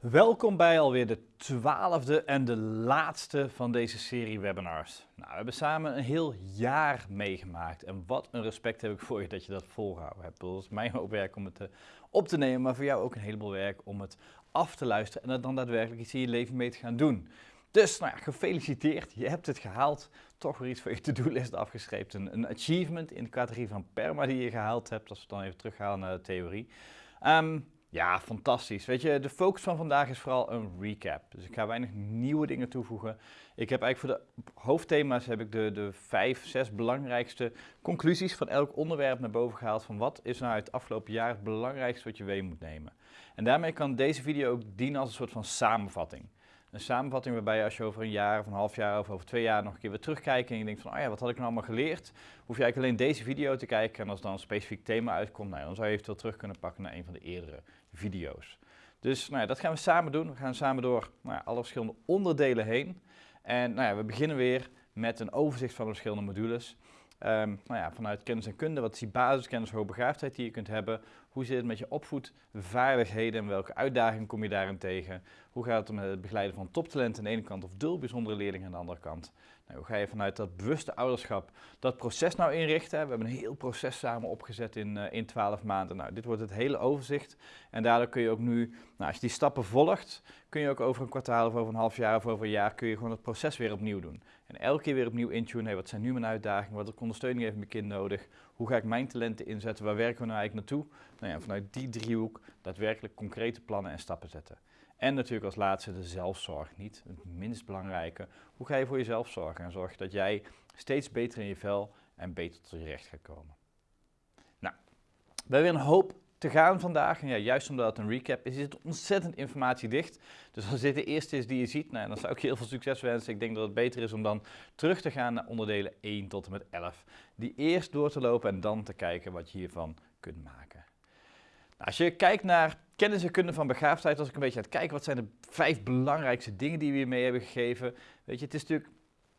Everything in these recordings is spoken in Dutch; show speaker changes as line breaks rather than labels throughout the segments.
Welkom bij alweer de twaalfde en de laatste van deze serie webinars. Nou, we hebben samen een heel jaar meegemaakt en wat een respect heb ik voor je dat je dat volgehouden hebt. Het is mijn hoop werk om het te, op te nemen, maar voor jou ook een heleboel werk om het af te luisteren en er dan daadwerkelijk iets in je leven mee te gaan doen. Dus, nou ja, gefeliciteerd, je hebt het gehaald. Toch weer iets voor je to-do-list afgeschreven. Een, een, achievement in de categorie van PERMA die je gehaald hebt, als we dan even terughalen naar de theorie. Um, ja, fantastisch. Weet je, de focus van vandaag is vooral een recap. Dus ik ga weinig nieuwe dingen toevoegen. Ik heb eigenlijk voor de hoofdthema's heb ik de, de vijf, zes belangrijkste conclusies van elk onderwerp naar boven gehaald. Van wat is nou het afgelopen jaar het belangrijkste wat je mee moet nemen. En daarmee kan deze video ook dienen als een soort van samenvatting. Een samenvatting waarbij als je over een jaar of een half jaar of over twee jaar nog een keer weer terugkijkt en je denkt van, oh ja, wat had ik nou allemaal geleerd? Hoef je eigenlijk alleen deze video te kijken en als dan een specifiek thema uitkomt, nou, dan zou je eventueel terug kunnen pakken naar een van de eerdere video's. Dus nou ja, dat gaan we samen doen. We gaan samen door nou ja, alle verschillende onderdelen heen. En nou ja, we beginnen weer met een overzicht van de verschillende modules. Um, nou ja, vanuit kennis en kunde, wat is die basiskennis, hoogbegaafdheid die je kunt hebben? Hoe zit het met je opvoedvaardigheden en welke uitdagingen kom je daarin tegen? Hoe gaat het met het begeleiden van toptalenten aan de ene kant of dul bijzondere leerlingen aan de andere kant? Nou, hoe ga je vanuit dat bewuste ouderschap dat proces nou inrichten? We hebben een heel proces samen opgezet in, uh, in 12 maanden. Nou, dit wordt het hele overzicht en daardoor kun je ook nu, nou, als je die stappen volgt, kun je ook over een kwartaal of over een half jaar of over een jaar kun je gewoon het proces weer opnieuw doen. En elke keer weer opnieuw intunen, hey, wat zijn nu mijn uitdagingen, wat ondersteuning heeft mijn kind nodig, hoe ga ik mijn talenten inzetten, waar werken we nou eigenlijk naartoe? Nou ja, vanuit die driehoek daadwerkelijk concrete plannen en stappen zetten. En natuurlijk als laatste de zelfzorg, niet het minst belangrijke. Hoe ga je voor jezelf zorgen en zorg dat jij steeds beter in je vel en beter tot je recht gaat komen. Nou, we hebben weer een hoop te gaan vandaag. En ja, juist omdat het een recap is, is het ontzettend informatiedicht. Dus als dit de eerste is die je ziet, nou, dan zou ik je heel veel succes wensen. Ik denk dat het beter is om dan terug te gaan naar onderdelen 1 tot en met 11. Die eerst door te lopen en dan te kijken wat je hiervan kunt maken. Nou, als je kijkt naar kennis en kunde van begaafdheid, als ik een beetje aan het kijken, wat zijn de vijf belangrijkste dingen die we hiermee hebben gegeven. Weet je, het is natuurlijk,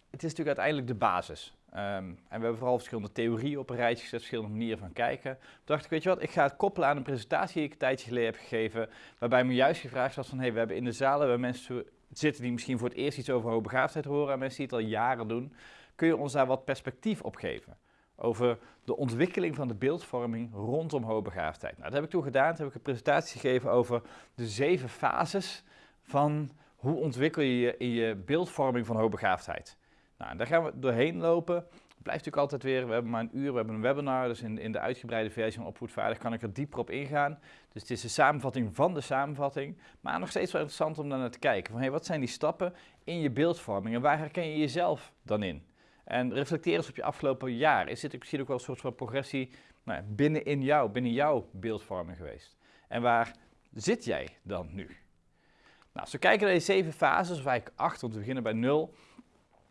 het is natuurlijk uiteindelijk de basis. Um, en we hebben vooral verschillende theorieën op een rijtje gezet, verschillende manieren van kijken. Toen dacht ik, weet je wat, ik ga het koppelen aan een presentatie die ik een tijdje geleden heb gegeven, waarbij me juist gevraagd was van, hé, hey, we hebben in de zalen waar mensen zitten die misschien voor het eerst iets over hoogbegaafdheid horen en mensen die het al jaren doen. Kun je ons daar wat perspectief op geven? Over de ontwikkeling van de beeldvorming rondom hoogbegaafdheid. Nou, dat heb ik toen gedaan. Toen heb ik een presentatie gegeven over de zeven fases van hoe ontwikkel je je in je beeldvorming van hoogbegaafdheid. Nou, daar gaan we doorheen lopen. Het blijft natuurlijk altijd weer, we hebben maar een uur, we hebben een webinar, dus in, in de uitgebreide versie van Opvoedvaardig kan ik er dieper op ingaan. Dus het is de samenvatting van de samenvatting, maar nog steeds wel interessant om daar naar te kijken. Van, wat zijn die stappen in je beeldvorming en waar herken je jezelf dan in? En reflecteer eens op je afgelopen jaar. Is dit misschien ook wel een soort van progressie nou ja, binnen in jou, binnen jouw beeldvorming geweest? En waar zit jij dan nu? Nou, als we kijken naar die zeven fases, of eigenlijk acht, want we beginnen bij nul,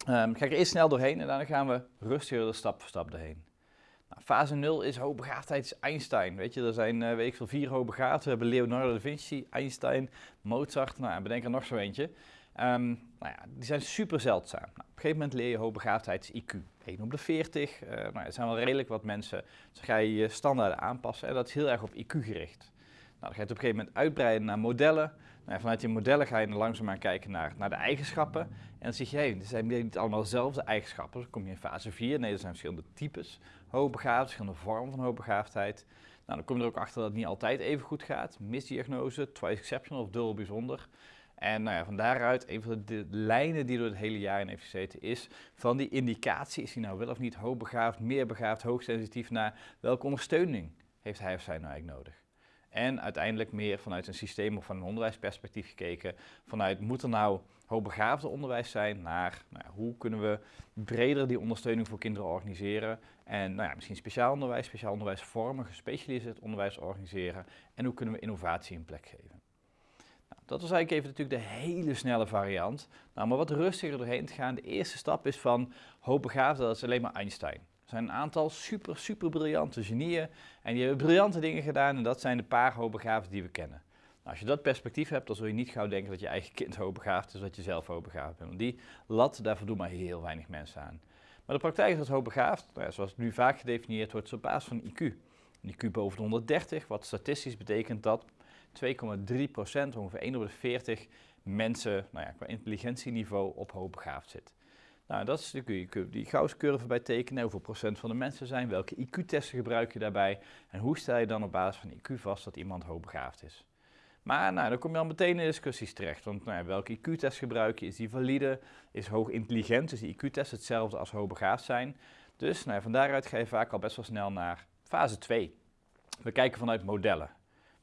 um, ga er eerst snel doorheen en dan gaan we rustiger stap voor stap doorheen. Nou, fase 0 is hoogbegaafdheid is Einstein. Weet je, er zijn uh, weet ik veel, vier hoogbegaafden. We hebben Leonardo da Vinci, Einstein, Mozart. Nou, bedenk er nog zo eentje. Um, nou ja, die zijn super zeldzaam. Nou, op een gegeven moment leer je hoogbegaafdheid IQ. 1 op de 40. Uh, nou, er zijn wel redelijk wat mensen. Dus ga je je standaarden aanpassen. En dat is heel erg op IQ gericht. Nou, dan ga je het op een gegeven moment uitbreiden naar modellen. Nou, vanuit die modellen ga je dan langzaamaan kijken naar, naar de eigenschappen. En dan zeg je, hey, er zijn niet allemaal dezelfde eigenschappen. Dan kom je in fase 4. Nee, er zijn verschillende types hoogbegaafd, verschillende vormen van hoogbegaafdheid. Nou, dan kom je er ook achter dat het niet altijd even goed gaat. Misdiagnose, twice exceptional of dubbel bijzonder. En nou ja, van daaruit, een van de, lijnen die door het hele jaar in heeft gezeten, is van die indicatie, is hij nou wel of niet hoogbegaafd, meer begaafd, hoogsensitief, naar welke ondersteuning heeft hij of zij nou eigenlijk nodig? En uiteindelijk meer vanuit een systeem of van een onderwijsperspectief gekeken, vanuit moet er nou hoogbegaafde onderwijs zijn, naar nou ja, hoe kunnen we breder die ondersteuning voor kinderen organiseren en nou ja, misschien speciaal onderwijs, speciaal onderwijsvormen, gespecialiseerd onderwijs organiseren en hoe kunnen we innovatie een plek geven. Dat was eigenlijk even natuurlijk de hele snelle variant. Nou, maar wat rustiger doorheen te gaan. De eerste stap is van hoogbegaafde, dat is alleen maar Einstein. Zijn een aantal super, super briljante genieën en die hebben briljante dingen gedaan en dat zijn de paar hoogbegaafden die we kennen. Nou, als je dat perspectief hebt, dan zul je niet gauw denken dat je eigen kind hoogbegaafd is, dat je zelf hoogbegaafd bent. Want die lat, daar voldoen maar heel weinig mensen aan. Maar de praktijk is dat hoogbegaafd, nou ja, zoals het nu vaak gedefinieerd wordt, is op basis van IQ. Een IQ boven de 130, wat statistisch betekent dat 2,3 procent, ongeveer 1 op de 40 mensen nou ja, qua intelligentieniveau op hoogbegaafd zit. Nou, dat is de die Gauss-curve bij tekenen. Hoeveel procent van de mensen zijn? Welke IQ-testen gebruik je daarbij? En hoe stel je dan op basis van IQ vast dat iemand hoogbegaafd is? Maar nou, dan kom je al meteen in discussies terecht. Want nou welke IQ-test gebruik je? Is die valide? Is hoog intelligent? Dus die IQ-test hetzelfde als hoogbegaafd zijn? Dus nou van daaruit ga je vaak al best wel snel naar fase 2. We kijken vanuit modellen.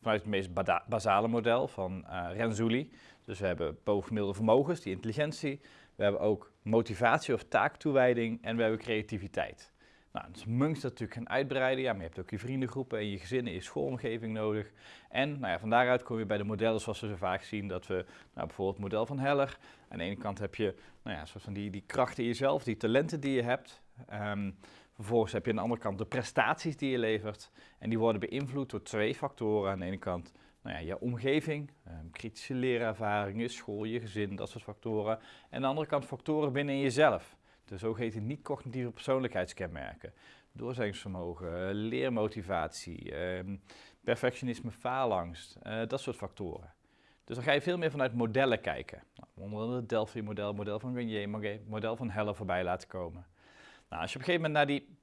Vanuit het meest basale model van uh, Renzulli. Dus we hebben bovengemiddelde vermogens, die intelligentie. We hebben ook motivatie of taaktoewijding en we hebben creativiteit. Nou, dus natuurlijk gaan uitbreiden. Ja, maar je hebt ook je vriendengroepen en je gezinnen, je schoolomgeving nodig. En nou ja, van daaruit kom je bij de modellen zoals we ze vaak zien. Dat we nou, bijvoorbeeld het model van Heller. Aan de ene kant heb je nou ja, soort van die, die krachten in jezelf, die talenten die je hebt. Um, vervolgens heb je aan de andere kant de prestaties die je levert. En die worden beïnvloed door twee factoren. Aan de ene kant nou ja, je omgeving, um, kritische leerervaring, je school, je gezin, dat soort factoren. En aan de andere kant factoren binnen jezelf. De zogeheten niet-cognitieve persoonlijkheidskenmerken. Doorzettingsvermogen, leermotivatie, ehm, perfectionisme, faalangst, uh, dat soort factoren. Dus dan ga je veel meer vanuit modellen kijken. Nou, onder het Delphi-model, model van Garnier, model van Heller voorbij laten komen. Nou, als je op een gegeven moment naar die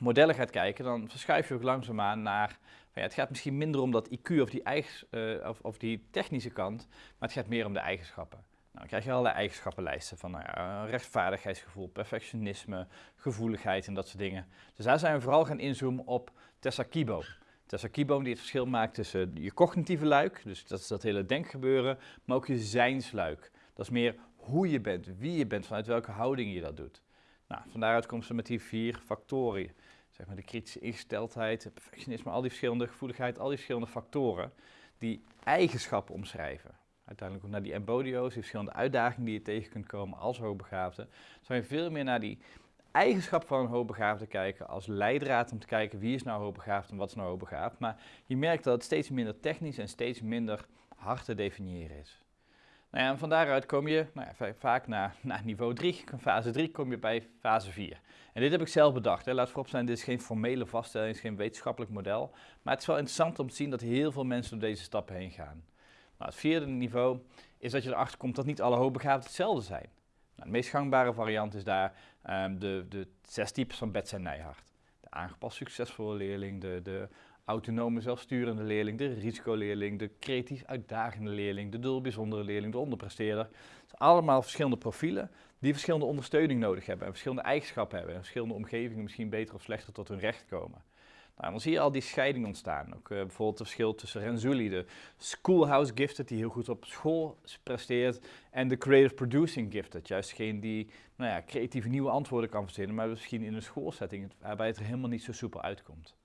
modellen gaat kijken, dan verschuif je ook langzaamaan naar ja, het gaat misschien minder om dat IQ of die, eigen, uh, of, of, die technische kant, maar het gaat meer om de eigenschappen. Nou, dan krijg je allerlei eigenschappenlijsten van nou ja, rechtvaardigheidsgevoel, perfectionisme, gevoeligheid en dat soort dingen. Dus daar zijn we vooral gaan inzoomen op Tessa Kibo. Tessa Kibo die het verschil maakt tussen je cognitieve luik, dus dat is dat hele denkgebeuren, maar ook je zijnsluik. Dat is meer hoe je bent, wie je bent, vanuit welke houding je dat doet. Nou, van daaruit komt ze met die vier factoren zeg maar, de kritische ingesteldheid, perfectionisme, al die verschillende gevoeligheid, al die verschillende factoren die eigenschappen omschrijven. Uiteindelijk ook naar die embodio's, die verschillende uitdagingen die je tegen kunt komen als hoogbegaafde, zou je veel meer naar die eigenschap van een hoogbegaafde kijken als leidraad om te kijken wie is nou hoogbegaafd en wat is nou hoogbegaafd. Maar je merkt dat het steeds minder technisch en steeds minder hard te definiëren is. Nou en van daaruit kom je nou ja, vaak naar, naar niveau 3, fase 3 kom je bij fase 4. En dit heb ik zelf bedacht. Hè. Laat voorop zijn, dit is geen formele vaststelling, het is geen wetenschappelijk model. Maar het is wel interessant om te zien dat heel veel mensen door deze stappen heen gaan. Nou, het vierde niveau is dat je erachter komt dat niet alle hoogbegaafden hetzelfde zijn. Nou, de meest gangbare variant is daar um, de, de zes types van Bets en Nijhart. De aangepast succesvolle leerling, de, de autonome zelfsturende leerling, de risicoleerling, de creatief uitdagende leerling, de dul bijzondere leerling, de onderpresteerder. Het zijn allemaal verschillende profielen die verschillende ondersteuning nodig hebben en verschillende eigenschappen hebben en verschillende omgevingen misschien beter of slechter tot hun recht komen. Nou, dan zie je al die scheiding ontstaan. Ook uh, bijvoorbeeld het verschil tussen Renzulli, de schoolhouse gifted, die heel goed op school presteert, en de creative producing gifted, juist degene die nou ja, creatieve nieuwe antwoorden kan verzinnen, maar misschien in een schoolsetting waarbij het er helemaal niet zo soepel uitkomt.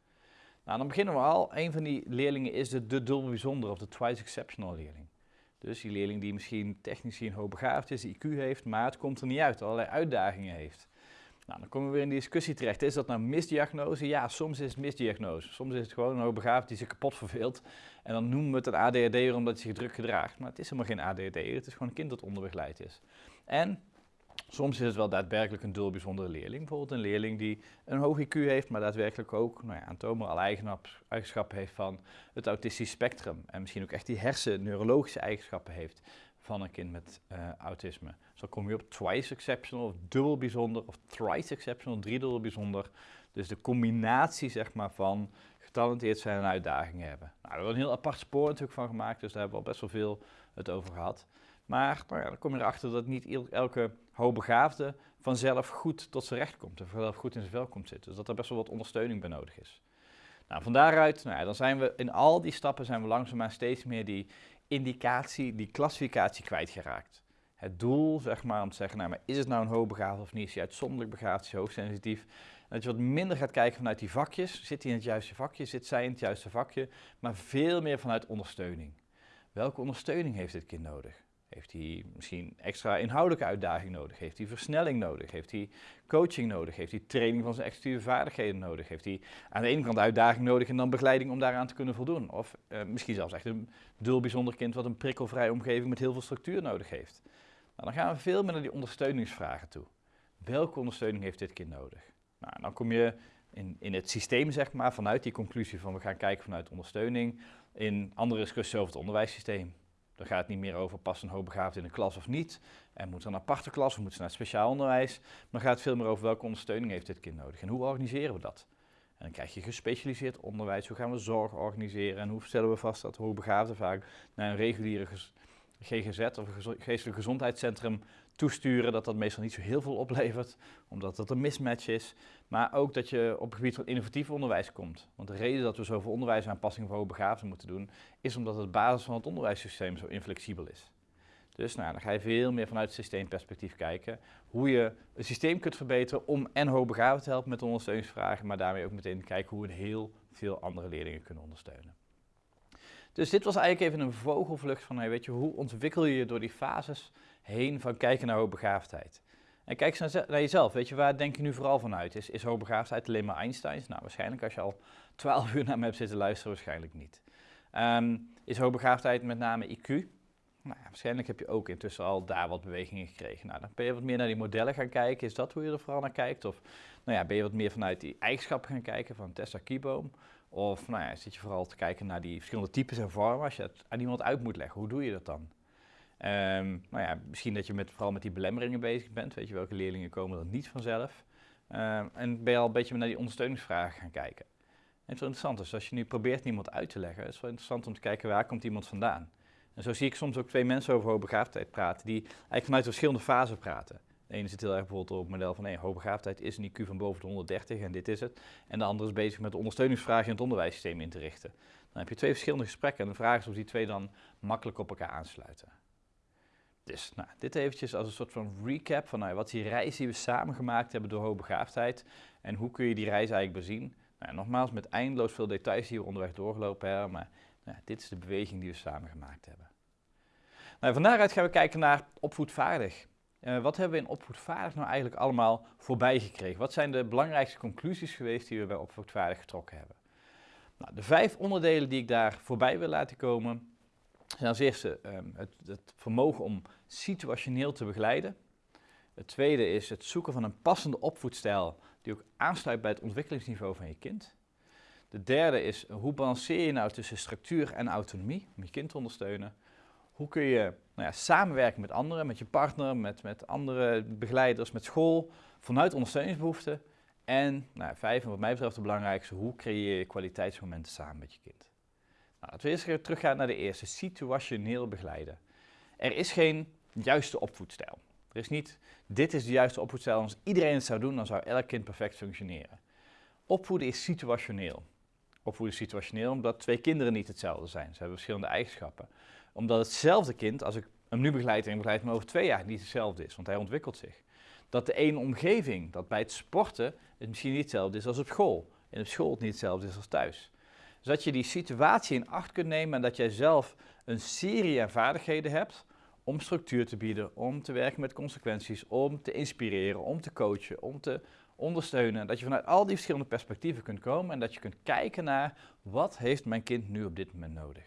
Nou, dan beginnen we al. Een van die leerlingen is de, de dubbel bijzonder of de twice exceptional leerling. Dus die leerling die misschien technisch gezien hoogbegaafd is, IQ heeft, maar het komt er niet uit, allerlei uitdagingen heeft. Nou, dan komen we weer in die discussie terecht. Is dat nou misdiagnose? Ja, soms is het misdiagnose. Soms is het gewoon een hoogbegaafd die zich kapot verveelt. En dan noemen we het een ADHD omdat hij zich druk gedraagt. Maar het is helemaal geen ADHD, het is gewoon een kind dat onderbegeleid is. En Soms is het wel daadwerkelijk een dul bijzondere leerling. Bijvoorbeeld een leerling die een hoog IQ heeft, maar daadwerkelijk ook nou ja, aantoonbaar eigenschappen heeft van het autistisch spectrum. En misschien ook echt die hersen-neurologische eigenschappen heeft van een kind met uh, autisme. Zo kom je op twice exceptional, of dubbel bijzonder, of thrice exceptional, driedubbel bijzonder. Dus de combinatie zeg maar, van getalenteerd zijn en uitdagingen hebben. Nou, daar hebben we een heel apart spoor natuurlijk van gemaakt, dus daar hebben we al best wel veel het over gehad. Maar nou ja, dan kom je erachter dat niet elke hoogbegaafde vanzelf goed tot zijn recht komt en vanzelf goed in zijn vel komt zitten. Dus dat er best wel wat ondersteuning bij nodig is. Nou, van daaruit, nou ja, dan zijn we in al die stappen zijn we langzaamaan steeds meer die indicatie, die klassificatie kwijtgeraakt. Het doel, zeg maar, om te zeggen, nou, maar is het nou een hoogbegaafde of niet? Is hij uitzonderlijk begaafd, is hij hoogsensitief? dat je wat minder gaat kijken vanuit die vakjes. Zit hij in het juiste vakje? Zit zij in het juiste vakje? Maar veel meer vanuit ondersteuning. Welke ondersteuning heeft dit kind nodig? Heeft hij misschien extra inhoudelijke uitdaging nodig? Heeft hij versnelling nodig? Heeft hij coaching nodig? Heeft hij training van zijn executieve vaardigheden nodig? Heeft hij aan de ene kant uitdaging nodig en dan begeleiding om daaraan te kunnen voldoen? Of uh, misschien zelfs echt een dul bijzonder kind wat een prikkelvrije omgeving met heel veel structuur nodig heeft. Nou, dan gaan we veel meer naar die ondersteuningsvragen toe. Welke ondersteuning heeft dit kind nodig? Nou, dan kom je in, in het systeem, zeg maar, vanuit die conclusie van we gaan kijken vanuit ondersteuning, in andere discussies over het onderwijssysteem. Dan gaat het niet meer over past een hoogbegaafd in de klas of niet. En moet er een aparte klas of moet ze naar het speciaal onderwijs. Maar dan gaat het veel meer over welke ondersteuning heeft dit kind nodig en hoe organiseren we dat. En dan krijg je gespecialiseerd onderwijs. Hoe gaan we zorg organiseren en hoe stellen we vast dat hoogbegaafden vaak naar een reguliere GGZ of een geestelijk gezondheidscentrum toesturen, dat dat meestal niet zo heel veel oplevert, omdat dat een mismatch is. Maar ook dat je op het gebied van innovatief onderwijs komt. Want de reden dat we zoveel onderwijsaanpassingen voor hoogbegaafden moeten doen, is omdat het basis van het onderwijssysteem zo inflexibel is. Dus nou, dan ga je veel meer vanuit het systeemperspectief kijken hoe je een systeem kunt verbeteren om en hoogbegaafden te helpen met ondersteuningsvragen, maar daarmee ook meteen kijken hoe we heel veel andere leerlingen kunnen ondersteunen. Dus dit was eigenlijk even een vogelvlucht van, hey, weet je, hoe ontwikkel je je door die fases heen van kijken naar hoogbegaafdheid. En kijk eens naar, jezelf, weet je, waar denk je nu vooral vanuit? Is, is hoogbegaafdheid alleen maar Einsteins? Nou, waarschijnlijk als je al 12 uur naar me hebt zitten luisteren, waarschijnlijk niet. Um, is hoogbegaafdheid met name IQ? Nou ja, waarschijnlijk heb je ook intussen al daar wat bewegingen gekregen. Nou, dan ben je wat meer naar die modellen gaan kijken. Is dat hoe je er vooral naar kijkt? Of nou ja, ben je wat meer vanuit die eigenschappen gaan kijken van Tessa Kieboom? Of nou ja, zit je vooral te kijken naar die verschillende types en vormen? Als je het aan iemand uit moet leggen, hoe doe je dat dan? Um, nou ja, misschien dat je met, vooral met die belemmeringen bezig bent. Weet je, welke leerlingen komen er niet vanzelf? Um, en ben je al een beetje naar die ondersteuningsvragen gaan kijken. En het is wel interessant, dus als je nu probeert iemand uit te leggen, is het wel interessant om te kijken waar komt iemand vandaan. En zo zie ik soms ook twee mensen over hoogbegaafdheid praten, die eigenlijk vanuit verschillende fasen praten. De ene zit heel erg bijvoorbeeld op het model van nee, hoogbegaafdheid is een IQ van boven de 130 en dit is het. En de andere is bezig met de ondersteuningsvragen in het onderwijssysteem in te richten. Dan heb je twee verschillende gesprekken en de vraag is of die twee dan makkelijk op elkaar aansluiten. Nou, dit eventjes als een soort van recap van nou, wat is die reis die we samen gemaakt hebben door hoogbegaafdheid en hoe kun je die reis eigenlijk bezien. Nou, nogmaals, met eindeloos veel details die we onderweg doorgelopen hebben, maar nou, dit is de beweging die we samen gemaakt hebben. Nou, van gaan we kijken naar opvoedvaardig. Uh, wat hebben we in opvoedvaardig nou eigenlijk allemaal voorbij gekregen? Wat zijn de belangrijkste conclusies geweest die we bij opvoedvaardig getrokken hebben? Nou, de vijf onderdelen die ik daar voorbij wil laten komen, zijn als eerste um, het, het, vermogen om situationeel te begeleiden. Het tweede is het zoeken van een passende opvoedstijl die ook aansluit bij het ontwikkelingsniveau van je kind. De derde is hoe balanceer je nou tussen structuur en autonomie om je kind te ondersteunen. Hoe kun je nou ja, samenwerken met anderen, met je partner, met, met andere begeleiders, met school, vanuit ondersteuningsbehoeften. En nou, vijf, en wat mij betreft de belangrijkste, hoe creëer je kwaliteitsmomenten samen met je kind. Nou, laten we eerst teruggaan naar de eerste, situationeel begeleiden. Er is geen juiste opvoedstijl. Er is niet, dit is de juiste opvoedstijl, als iedereen het zou doen, dan zou elk kind perfect functioneren. Opvoeden is situationeel. Opvoeden is situationeel omdat twee kinderen niet hetzelfde zijn. Ze hebben verschillende eigenschappen. Omdat hetzelfde kind, als ik hem nu begeleid en begeleid hem over twee jaar, niet hetzelfde is, want hij ontwikkelt zich. Dat de ene omgeving, dat bij het sporten het misschien niet hetzelfde is als op school. En op school het niet hetzelfde is als thuis. Dus dat je die situatie in acht kunt nemen en dat jij zelf een serie aan vaardigheden hebt om structuur te bieden, om te werken met consequenties, om te inspireren, om te coachen, om te ondersteunen. Dat je vanuit al die verschillende perspectieven kunt komen en dat je kunt kijken naar wat heeft mijn kind nu op dit moment nodig.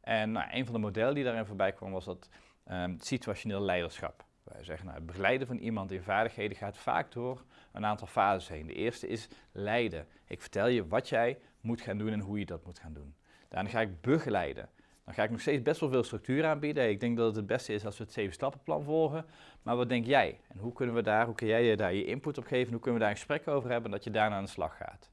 En nou, een van de modellen die daarin voorbij kwam was dat um, situationeel leiderschap. Wij zeggen, nou, het begeleiden van iemand in vaardigheden gaat vaak door een aantal fases heen. De eerste is leiden. Ik vertel je wat jij moet gaan doen en hoe je dat moet gaan doen. Daarna ga ik begeleiden. Dan ga ik nog steeds best wel veel structuur aanbieden. Ik denk dat het het beste is als we het zeven stappenplan volgen. Maar wat denk jij? En hoe kunnen we daar, hoe kun jij daar je input op geven? Hoe kunnen we daar een gesprek over hebben dat je daarna aan de slag gaat?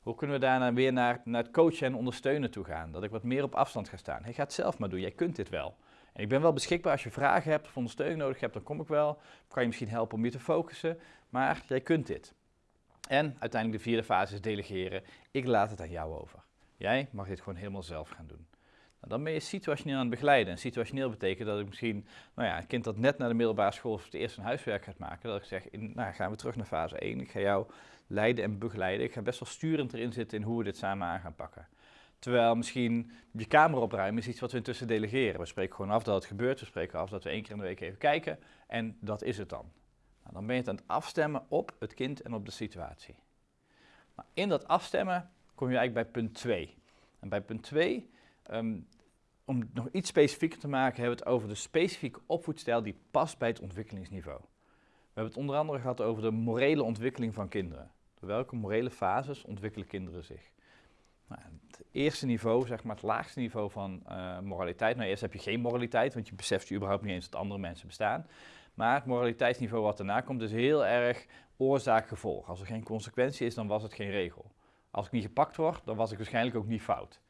Hoe kunnen we daarna weer naar, naar het coachen en ondersteunen toe gaan? Dat ik wat meer op afstand ga staan. Hey, ga het zelf maar doen, jij kunt dit wel. En ik ben wel beschikbaar als je vragen hebt of ondersteuning nodig hebt, dan kom ik wel. Kan je misschien helpen om je te focussen, maar jij kunt dit. En uiteindelijk de vierde fase is delegeren. Ik laat het aan jou over. Jij mag dit gewoon helemaal zelf gaan doen. Nou, dan ben je situationeel aan het begeleiden. En situationeel betekent dat ik misschien, nou ja, een kind dat net naar de middelbare school voor het eerst een huiswerk gaat maken, dat ik zeg, nou gaan we terug naar fase 1. Ik ga jou leiden en begeleiden. Ik ga best wel sturend erin zitten in hoe we dit samen aan gaan pakken. Terwijl misschien je kamer opruimen is iets wat we intussen delegeren. We spreken gewoon af dat het gebeurt. We spreken af dat we één keer in de week even kijken. En dat is het dan. Nou, dan ben je het aan het afstemmen op het kind en op de situatie. Nou, in dat afstemmen kom je eigenlijk bij punt 2. En bij punt 2, um, ehm, om het nog iets specifieker te maken, hebben we het over de specifieke opvoedstijl die past bij het ontwikkelingsniveau. We hebben het onder andere gehad over de morele ontwikkeling van kinderen. Door welke morele fases ontwikkelen kinderen zich? Nou, het eerste niveau, zeg maar het laagste niveau van uh, moraliteit. Nou, eerst heb je geen moraliteit, want je beseft je überhaupt niet eens dat andere mensen bestaan. Maar het moraliteitsniveau wat daarna komt is heel erg oorzaak-gevolg. Als er geen consequentie is, dan was het geen regel. Als ik niet gepakt word, dan was ik waarschijnlijk ook niet fout.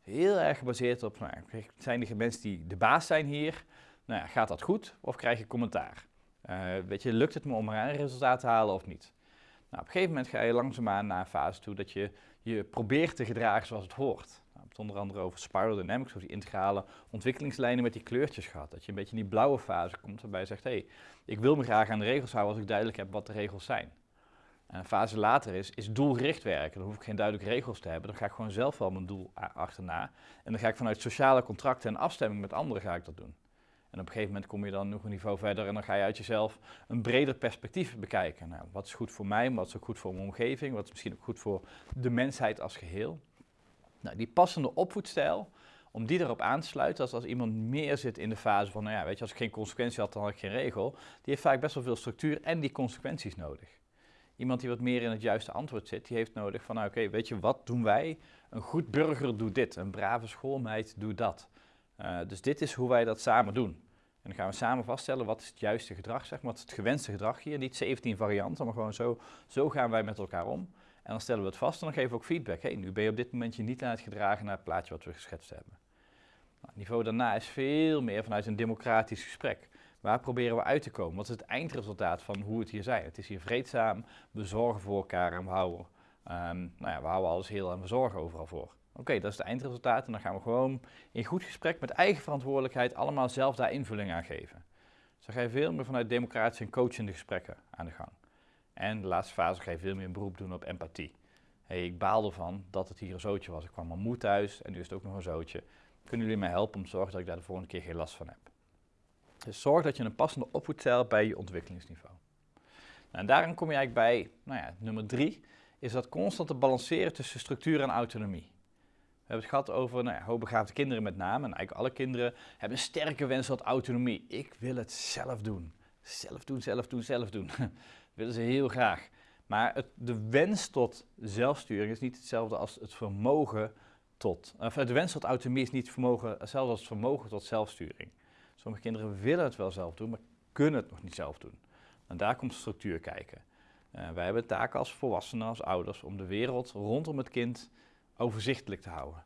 Heel erg gebaseerd op, nou, zijn er mensen die de baas zijn hier? Nou ja, gaat dat goed of krijg je commentaar? Uh, weet je, lukt het me om een resultaat te halen of niet? Nou, op een gegeven moment ga je langzaamaan naar een fase toe dat je je probeert te gedragen zoals het hoort. Onder andere over spiral dynamics, over die integrale ontwikkelingslijnen met die kleurtjes gehad. Dat je een beetje in die blauwe fase komt waarbij je zegt, hé, hey, ik wil me graag aan de regels houden als ik duidelijk heb wat de regels zijn. En een fase later is, is doelgericht werken. Dan hoef ik geen duidelijke regels te hebben. Dan ga ik gewoon zelf wel mijn doel achterna. En dan ga ik vanuit sociale contracten en afstemming met anderen ga ik dat doen. En op een gegeven moment kom je dan nog een niveau verder en dan ga je uit jezelf een breder perspectief bekijken. Nou, wat is goed voor mij, wat is ook goed voor mijn omgeving, wat is misschien ook goed voor de mensheid als geheel. Nou, die passende opvoedstijl, om die erop aan te sluiten, als, als iemand meer zit in de fase van, nou ja, weet je, als ik geen consequentie had, dan had ik geen regel, die heeft vaak best wel veel structuur en die consequenties nodig. Iemand die wat meer in het juiste antwoord zit, die heeft nodig van, nou oké, weet je, wat doen wij? Een goed burger doet dit, een brave schoolmeid doet dat. Uh, dus dit is hoe wij dat samen doen. En dan gaan we samen vaststellen wat is het juiste gedrag, zeg maar, wat is het gewenste gedrag hier. Niet 17 varianten, maar gewoon zo, zo gaan wij met elkaar om. En dan stellen we het vast en dan geven we ook feedback. Hey, nu ben je op dit moment je niet aan het gedragen naar het plaatje wat we geschetst hebben. Nou, het niveau daarna is veel meer vanuit een democratisch gesprek. Waar proberen we uit te komen? Wat is het eindresultaat van hoe het hier zijn? Het is hier vreedzaam, we zorgen voor elkaar en we houden, um, nou ja, we houden alles heel en we zorgen overal voor. Oké, dat is het eindresultaat en dan gaan we gewoon in goed gesprek met eigen verantwoordelijkheid allemaal zelf daar invulling aan geven. Dus dan ga je veel meer vanuit democratische en coachende gesprekken aan de gang. En de laatste fase ga je veel meer beroep doen op empathie. Hey, ik baal ervan dat het hier een zootje was. Ik kwam al moe thuis en nu is het ook nog een zootje. Kunnen jullie mij helpen om te zorgen dat ik daar de volgende keer geen last van heb? Dus zorg dat je een passende opvoedstijl bij je ontwikkelingsniveau. Nou, en daarom kom je eigenlijk bij, nou ja, nummer drie, is dat constant te balanceren tussen structuur en autonomie. We hebben het gehad over nou ja, hoogbegaafde kinderen met name. En eigenlijk alle kinderen hebben een sterke wens tot autonomie. Ik wil het zelf doen. Zelf doen, zelf doen, zelf doen. willen ze heel graag. Maar het, de wens tot zelfsturing is niet hetzelfde als het vermogen tot... Of de wens tot autonomie is niet vermogen, hetzelfde als het vermogen tot zelfsturing. Sommige kinderen willen het wel zelf doen, maar kunnen het nog niet zelf doen. En daar komt structuur kijken. Uh, wij hebben taken als volwassenen, als ouders, om de wereld rondom het kind overzichtelijk te houden.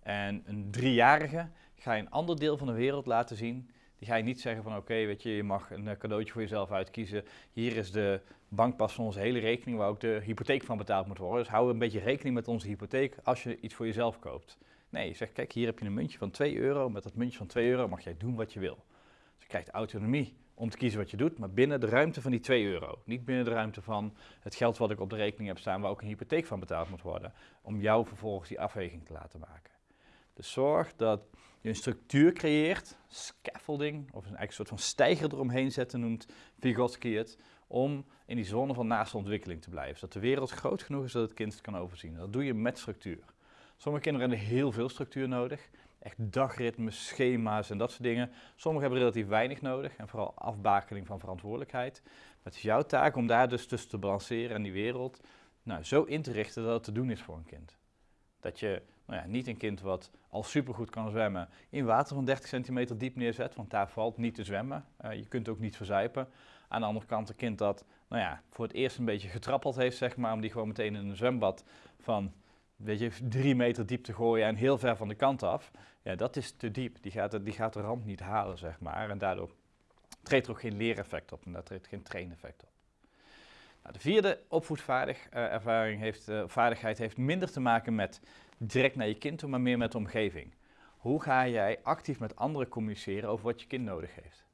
En een driejarige ga je een ander deel van de wereld laten zien. Ga je niet zeggen van oké, weet je, je mag een eh, cadeautje voor jezelf uitkiezen. Hier is de bankpas van onze hele rekening waar ook de hypotheek van betaald moet worden. Dus hou een beetje rekening met onze hypotheek als je iets voor jezelf koopt. Nee, je zegt kijk, hier heb je een muntje van 2 euro. Met dat muntje van 2 euro mag jij doen wat je wil. Dus je krijgt autonomie om te kiezen wat je doet, maar binnen de ruimte van die 2 euro. Niet binnen de ruimte van het geld wat ik op de rekening heb staan, waar ook een hypotheek van betaald moet worden, om jou vervolgens die afweging te laten maken. Dus zorg dat je een structuur creëert, scaffolding, of een, een soort van stijger eromheen zetten, noemt Vygotsky het, om in die zone van naaste ontwikkeling te blijven. Zodat de wereld groot genoeg is dat het kind het kan overzien. Dat doe je met structuur. Sommige kinderen hebben heel veel structuur nodig echt dagritmes, schema's en dat soort dingen. Sommigen hebben relatief weinig nodig en vooral afbakening van verantwoordelijkheid. Maar het is jouw taak om daar dus tussen te balanceren en die wereld nou, zo in te richten dat het te doen is voor een kind. Dat je nou ja, niet een kind wat al supergoed kan zwemmen in water van 30 centimeter diep neerzet, want daar valt niet te zwemmen. Uh, je kunt ook niet verzuipen. Aan de andere kant een kind dat nou ja, voor het eerst een beetje getrappeld heeft, zeg maar, om die gewoon meteen in een zwembad van weet je, drie meter diep te gooien en heel ver van de kant af, ja, dat is te diep. Die gaat, die gaat de rand niet halen, zeg maar. En daardoor treedt er ook geen leereffect op en daar treedt geen traineffect op. Nou, de vierde opvoedvaardigheid uh, heeft, uh, vaardigheid heeft minder te maken met direct naar je kind toe, maar meer met de omgeving. Hoe ga jij actief met anderen communiceren over wat je kind nodig heeft?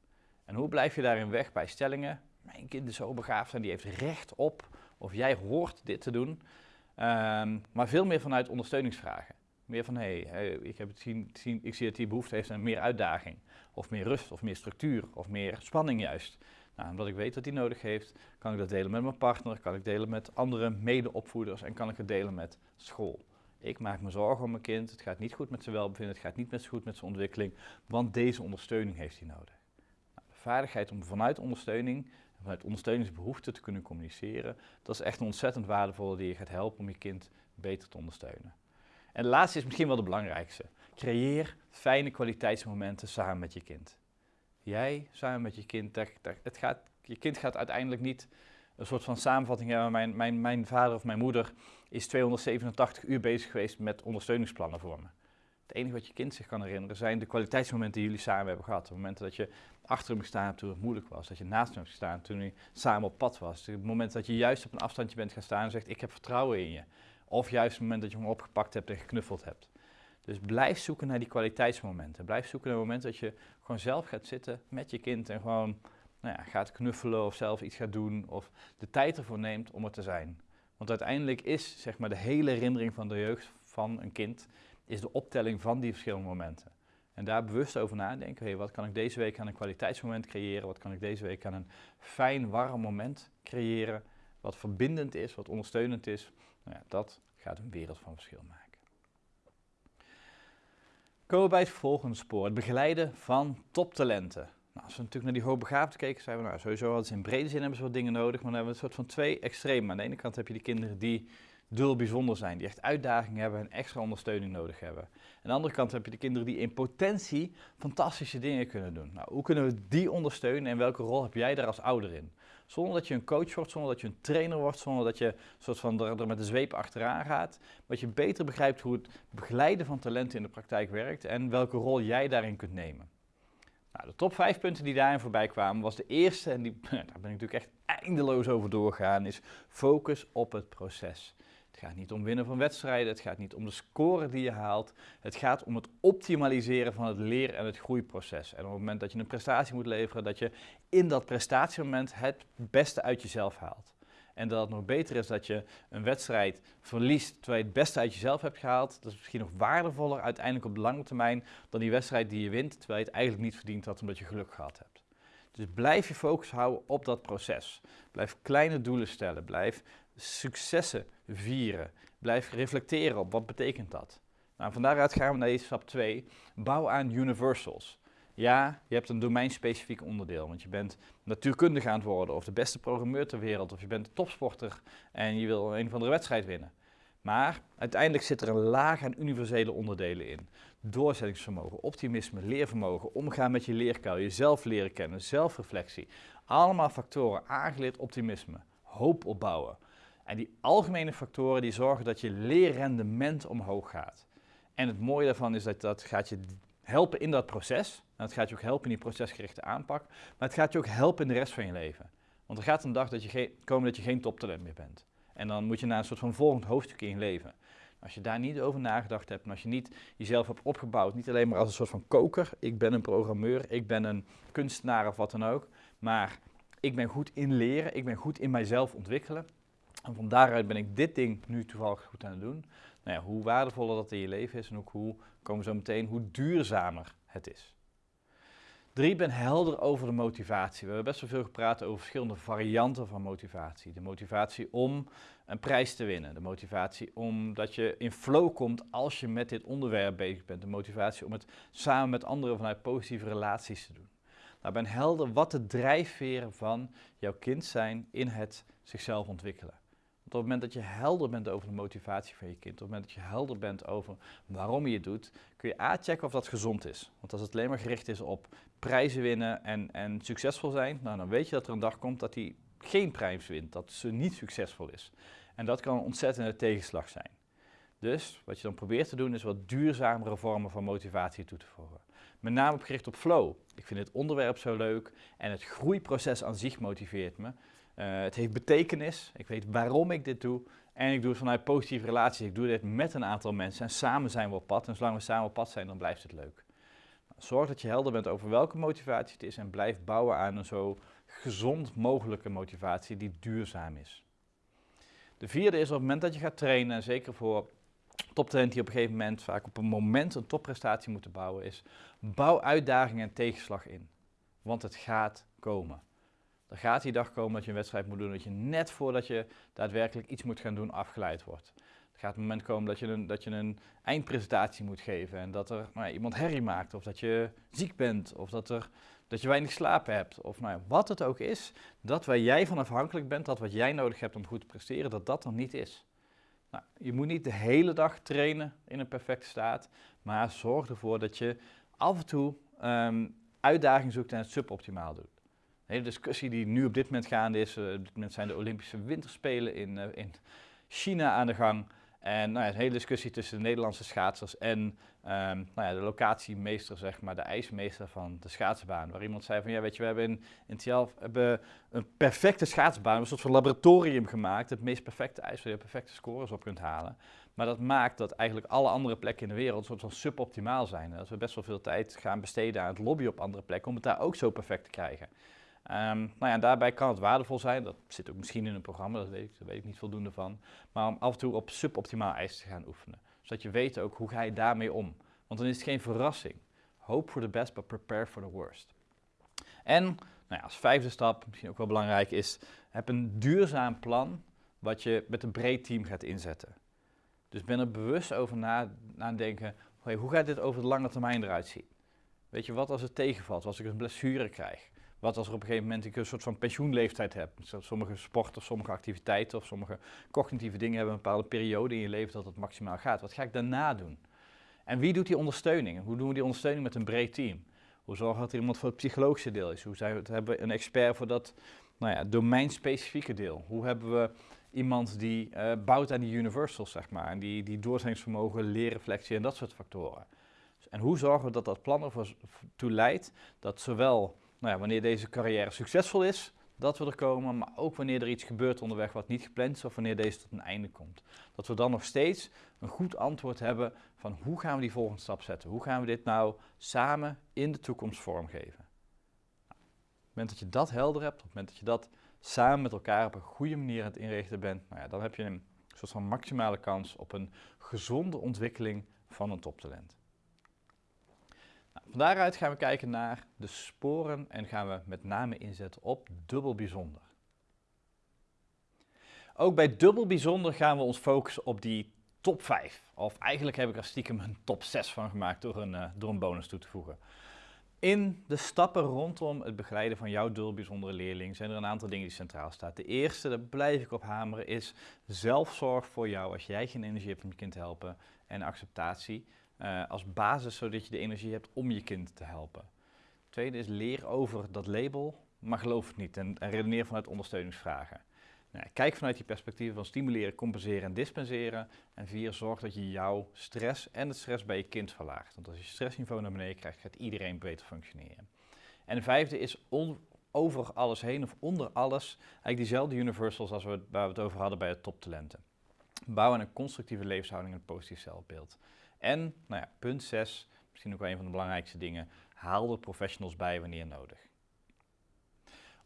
En hoe blijf je daarin weg bij stellingen? Mijn kind is zo begaafd en die heeft recht op, of jij hoort dit te doen. Um, maar veel meer vanuit ondersteuningsvragen. Meer van, hé, hey, ik, zien, zien, ik zie dat die behoefte heeft aan meer uitdaging. Of meer rust, of meer structuur, of meer spanning juist. Nou, omdat ik weet dat hij nodig heeft, kan ik dat delen met mijn partner, kan ik delen met andere medeopvoeders en kan ik het delen met school. Ik maak me zorgen om mijn kind, het gaat niet goed met zijn welbevinden, het gaat niet met goed met zijn ontwikkeling, want deze ondersteuning heeft hij nodig. Nou, de vaardigheid om vanuit ondersteuning vanuit ondersteuningsbehoeften te kunnen communiceren, dat is echt een ontzettend waardevolle die je gaat helpen om je kind beter te ondersteunen. En de laatste is misschien wel de belangrijkste. Creëer fijne kwaliteitsmomenten samen met je kind. Jij samen met je kind, het gaat, je kind gaat uiteindelijk niet een soort van samenvatting hebben. Mijn, mijn, mijn vader of mijn moeder is 287 uur bezig geweest met ondersteuningsplannen voor me. Het enige wat je kind zich kan herinneren zijn de kwaliteitsmomenten die jullie samen hebben gehad. De momenten dat je achter hem gestaan toen het moeilijk was. Dat je naast hem hebt gestaan toen hij samen op pad was. Het moment dat je juist op een afstandje bent gaan staan en zegt ik heb vertrouwen in je. Of juist het moment dat je hem opgepakt hebt en geknuffeld hebt. Dus blijf zoeken naar die kwaliteitsmomenten. Blijf zoeken naar het moment dat je gewoon zelf gaat zitten met je kind en gewoon nou ja, gaat knuffelen of zelf iets gaat doen of de tijd ervoor neemt om er te zijn. Want uiteindelijk is zeg maar, de hele herinnering van de jeugd van een kind is de optelling van die verschillende momenten. En daar bewust over nadenken, hey, wat kan ik deze week aan een kwaliteitsmoment creëren, wat kan ik deze week aan een fijn, warm moment creëren, wat verbindend is, wat ondersteunend is, nou ja, dat gaat een wereld van verschil maken. Komen we bij het volgende spoor, het begeleiden van toptalenten. Nou, als we natuurlijk naar die hoogbegaafden keken, zeiden we nou sowieso hadden ze in brede zin hebben ze wat dingen nodig, maar dan hebben we een soort van twee extremen. Aan de ene kant heb je die kinderen die dul bijzonder zijn, die echt uitdagingen hebben en extra ondersteuning nodig hebben. Aan de andere kant heb je de kinderen die in potentie fantastische dingen kunnen doen. Nou, hoe kunnen we die ondersteunen en welke rol heb jij daar als ouder in? Zonder dat je een coach wordt, zonder dat je een trainer wordt, zonder dat je soort van er, met de zweep achteraan gaat. Dat je beter begrijpt hoe het begeleiden van talenten in de praktijk werkt en welke rol jij daarin kunt nemen. Nou, de top vijf punten die daarin voorbij kwamen was de eerste, en die, daar ben ik natuurlijk echt eindeloos over doorgaan, is focus op het proces. Het gaat niet om winnen van wedstrijden, het gaat niet om de score die je haalt. Het gaat om het optimaliseren van het leer- en het groeiproces. En op het moment dat je een prestatie moet leveren, dat je in dat prestatiemoment het beste uit jezelf haalt. En dat het nog beter is dat je een wedstrijd verliest terwijl je het beste uit jezelf hebt gehaald. Dat is misschien nog waardevoller uiteindelijk op de lange termijn dan die wedstrijd die je wint terwijl je het eigenlijk niet verdiend had omdat je geluk gehad hebt. Dus blijf je focus houden op dat proces. Blijf kleine doelen stellen. Blijf successen vieren. Blijf reflecteren op wat betekent dat. Nou, van daaruit gaan we naar stap 2. Bouw aan universals. Ja, je hebt een domeinspecifiek onderdeel, want je bent natuurkundig aan het worden, of de beste programmeur ter wereld, of je bent topsporter en je wil een of andere wedstrijd winnen. Maar uiteindelijk zit er een laag aan universele onderdelen in. Doorzettingsvermogen, optimisme, leervermogen, omgaan met je leerkuil, jezelf leren kennen, zelfreflectie. Allemaal factoren, aangeleerd optimisme, hoop opbouwen. En die algemene factoren die zorgen dat je leerrendement omhoog gaat. En het mooie daarvan is dat dat gaat je helpen in dat proces. En het gaat je ook helpen in die procesgerichte aanpak. Maar het gaat je ook helpen in de rest van je leven. Want er gaat een dag dat je komen dat je geen toptalent meer bent. En dan moet je naar een soort van volgend hoofdstuk in je leven. Als je daar niet over nagedacht hebt en als je niet jezelf hebt opgebouwd, niet alleen maar als een soort van koker, ik ben een programmeur, ik ben een kunstenaar of wat dan ook, maar ik ben goed in leren, ik ben goed in mijzelf ontwikkelen. En van daaruit ben ik dit ding nu toevallig goed aan het doen. Nou hoe waardevoller dat in je leven is en ook hoe, komen zo meteen, hoe duurzamer het is. Drie, ben helder over de motivatie. We hebben best wel veel gepraat over verschillende varianten van motivatie. De motivatie om een prijs te winnen. De motivatie omdat je in flow komt als je met dit onderwerp bezig bent. De motivatie om het samen met anderen vanuit positieve relaties te doen. Nou, ben helder wat de drijfveren van jouw kind zijn in het zichzelf ontwikkelen op het moment dat je helder bent over de motivatie van je kind, op het moment dat je helder bent over waarom je het doet, kun je A checken of dat gezond is. Want als het alleen maar gericht is op prijzen winnen en, en succesvol zijn, nou, dan weet je dat er een dag komt dat hij geen prijs wint, dat ze niet succesvol is. En dat kan een ontzettende tegenslag zijn. Dus wat je dan probeert te doen is wat duurzamere vormen van motivatie toe te voegen. Met name gericht op flow. Ik vind het onderwerp zo leuk en het groeiproces aan zich motiveert me. Uh, het heeft betekenis. Ik weet waarom ik dit doe. En ik doe het vanuit positieve relaties. Ik doe dit met een aantal mensen. En samen zijn we op pad. En zolang we samen op pad zijn, dan blijft het leuk. Zorg dat je helder bent over welke motivatie het is. En blijf bouwen aan een zo gezond mogelijke motivatie die duurzaam is. De vierde is op het moment dat je gaat trainen, en zeker voor toptalenten die op een gegeven moment vaak op een moment een topprestatie moeten bouwen, is bouw uitdagingen en tegenslag in. Want het gaat komen. Er gaat die dag komen dat je een wedstrijd moet doen, dat je net voordat je daadwerkelijk iets moet gaan doen afgeleid wordt. Er gaat een moment komen dat je een, dat je een eindpresentatie moet geven en dat er nou iemand herrie maakt, of dat je ziek bent, of dat, er, dat je weinig slapen hebt, of nou wat het ook is, dat waar jij van afhankelijk bent, dat wat jij nodig hebt om goed te presteren, dat dat er niet is. Nou, je moet niet de hele dag trainen in een perfecte staat, maar zorg ervoor dat je af en toe um, uitdaging zoekt en het suboptimaal doet. Hele discussie die nu op dit moment gaande is, uh, op dit moment zijn de Olympische Winterspelen in, uh, in China aan de gang. En nou ja, een hele discussie tussen de Nederlandse schaatsers en um, nou ja, de locatiemeester, zeg maar, de ijsmeester van de schaatsbaan. Waar iemand zei van, ja weet je, we hebben in, in hebben een perfecte schaatsbaan, een soort van laboratorium gemaakt. Het meest perfecte ijs waar je perfecte scores op kunt halen. Maar dat maakt dat eigenlijk alle andere plekken in de wereld een soort van suboptimaal zijn. Dat we best wel veel tijd gaan besteden aan het lobby op andere plekken om het daar ook zo perfect te krijgen. Um, nou ja, daarbij kan het waardevol zijn, dat zit ook misschien in een programma, dat weet ik, daar weet ik niet voldoende van, maar om af en toe op suboptimaal ijs te gaan oefenen. Zodat je weet ook hoe ga je daarmee om. Want dan is het geen verrassing. Hope for the best, but prepare for the worst. En nou ja, als vijfde stap, misschien ook wel belangrijk, is heb een duurzaam plan wat je met een breed team gaat inzetten. Dus ben er bewust over na, nadenken, hey, hoe gaat dit over de lange termijn eruit zien? Weet je, wat als het tegenvalt, als ik een blessure krijg? Wat als er op een gegeven moment ik een soort van pensioenleeftijd heb? Sommige sporten sommige activiteiten of sommige cognitieve dingen hebben een bepaalde periode in je leven dat het maximaal gaat. Wat ga ik daarna doen? En wie doet die ondersteuning? Hoe doen we die ondersteuning met een breed team? Hoe zorgen dat er iemand voor het psychologische deel is? Hoe zijn we, hebben we een expert voor dat nou ja, domeinspecifieke deel? Hoe hebben we iemand die uh, bouwt aan die universals, zeg maar, en die, die doorzettingsvermogen, leerreflectie en dat soort factoren? En hoe zorgen we dat dat plan ervoor toe leidt dat zowel nou ja, wanneer deze carrière succesvol is, dat we er komen, maar ook wanneer er iets gebeurt onderweg wat niet gepland is of wanneer deze tot een einde komt. Dat we dan nog steeds een goed antwoord hebben van hoe gaan we die volgende stap zetten? Hoe gaan we dit nou samen in de toekomst vormgeven? Nou, op het moment dat je dat helder hebt, op het moment dat je dat samen met elkaar op een goede manier aan het inrichten bent, nou ja, dan heb je een soort van maximale kans op een gezonde ontwikkeling van een toptalent. Van daaruit gaan we kijken naar de sporen en gaan we met name inzetten op dubbel bijzonder. Ook bij dubbel bijzonder gaan we ons focussen op die top 5. Of eigenlijk heb ik er stiekem een top 6 van gemaakt door een, uh, door een bonus toe te voegen. In de stappen rondom het begeleiden van jouw dubbel bijzondere leerling zijn er een aantal dingen die centraal staan. De eerste, daar blijf ik op hameren, is zelfzorg voor jou als jij geen energie hebt om je kind te helpen en acceptatie uh, als basis, zodat je de energie hebt om je kind te helpen. Tweede is leer over dat label, maar geloof het niet en, en redeneer vanuit ondersteuningsvragen. Nou, kijk vanuit die perspectieven van stimuleren, compenseren en dispenseren. En vier, zorg dat je jouw stress en het stress bij je kind verlaagt. Want als je stressniveau naar beneden krijgt, gaat iedereen beter functioneren. En de vijfde is over alles heen of onder alles, eigenlijk diezelfde universals als we, waar we het over hadden bij het toptalenten. Bouwen een constructieve levenshouding en een positief zelfbeeld. En, nou ja, punt 6, misschien ook wel een van de belangrijkste dingen, haal er professionals bij wanneer nodig.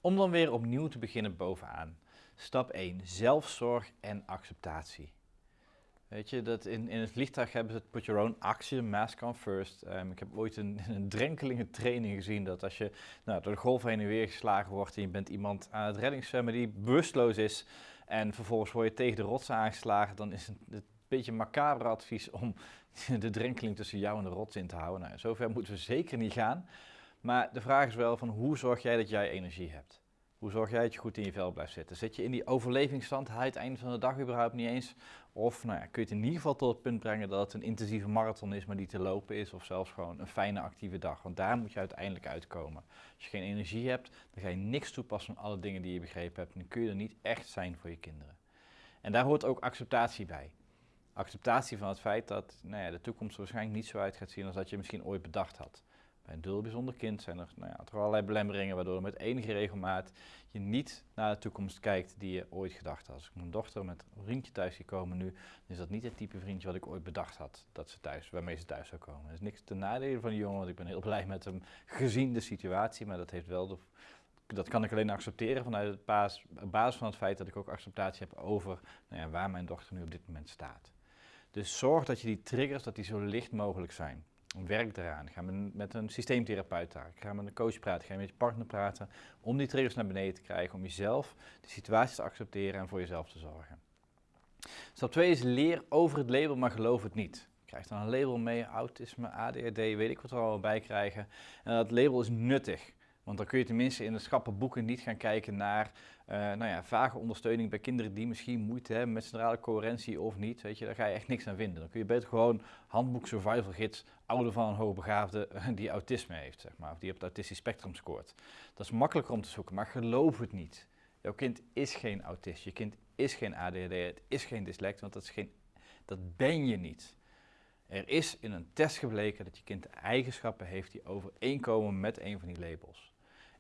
Om dan weer opnieuw te beginnen bovenaan. Stap 1, zelfzorg en acceptatie. Weet je, dat in, in het vliegtuig hebben ze het put your own action, mask on first. Um, ik heb ooit een, een drenkelinge training gezien dat als je nou, door de golf heen en weer geslagen wordt en je bent iemand aan het reddingszwemmen die bewusteloos is en vervolgens word je tegen de rots aangeslagen, dan is het, het beetje macabre advies om de drenkeling tussen jou en de rots in te houden. Nou, zover moeten we zeker niet gaan. Maar de vraag is wel van hoe zorg jij dat jij energie hebt? Hoe zorg jij dat je goed in je vel blijft zitten? Zit je in die overlevingsstand? Haal je het einde van de dag überhaupt niet eens? Of nou ja, kun je het in ieder geval tot het punt brengen dat het een intensieve marathon is, maar die te lopen is? Of zelfs gewoon een fijne actieve dag? Want daar moet je uiteindelijk uitkomen. Als je geen energie hebt, dan ga je niks toepassen van alle dingen die je begrepen hebt. En dan kun je er niet echt zijn voor je kinderen. En daar hoort ook acceptatie bij acceptatie van het feit dat nou ja, de toekomst waarschijnlijk niet zo uit gaat zien als dat je misschien ooit bedacht had. Bij een dubbel bijzonder kind zijn er nou ja, toch allerlei belemmeringen waardoor met enige regelmaat je niet naar de toekomst kijkt die je ooit gedacht had. Als ik mijn dochter met een vriendje thuis zie komen nu, is dat niet het type vriendje wat ik ooit bedacht had dat ze thuis, waarmee ze thuis zou komen. Er is niks ten nadele van die jongen, want ik ben heel blij met hem gezien de situatie, maar dat heeft wel dat kan ik alleen accepteren vanuit het basis, basis van het feit dat ik ook acceptatie heb over nou ja, waar mijn dochter nu op dit moment staat. Dus zorg dat je die triggers, dat die zo licht mogelijk zijn. Werk eraan. Ga met een systeemtherapeut praten. Ga met een coach praten. Ga met je partner praten. Om die triggers naar beneden te krijgen. Om jezelf de situatie te accepteren en voor jezelf te zorgen. Stap 2 is leer over het label, maar geloof het niet. Je krijgt dan een label mee, autisme, ADHD, weet ik wat er allemaal bij krijgen. En dat label is nuttig. Want dan kun je tenminste in de schappenboeken niet gaan kijken naar uh, nou ja, vage ondersteuning bij kinderen die misschien moeite hebben met centrale coherentie of niet. Weet je, daar ga je echt niks aan vinden. Dan kun je beter gewoon handboek survival gids, ouder van een hoogbegaafde die autisme heeft, zeg maar, of die op het autistisch spectrum scoort. Dat is makkelijker om te zoeken, maar geloof het niet. Jouw kind is geen autist, je kind is geen ADHD, het is geen dyslect, want dat, is geen, dat ben je niet. Er is in een test gebleken dat je kind eigenschappen heeft die overeenkomen met een van die labels.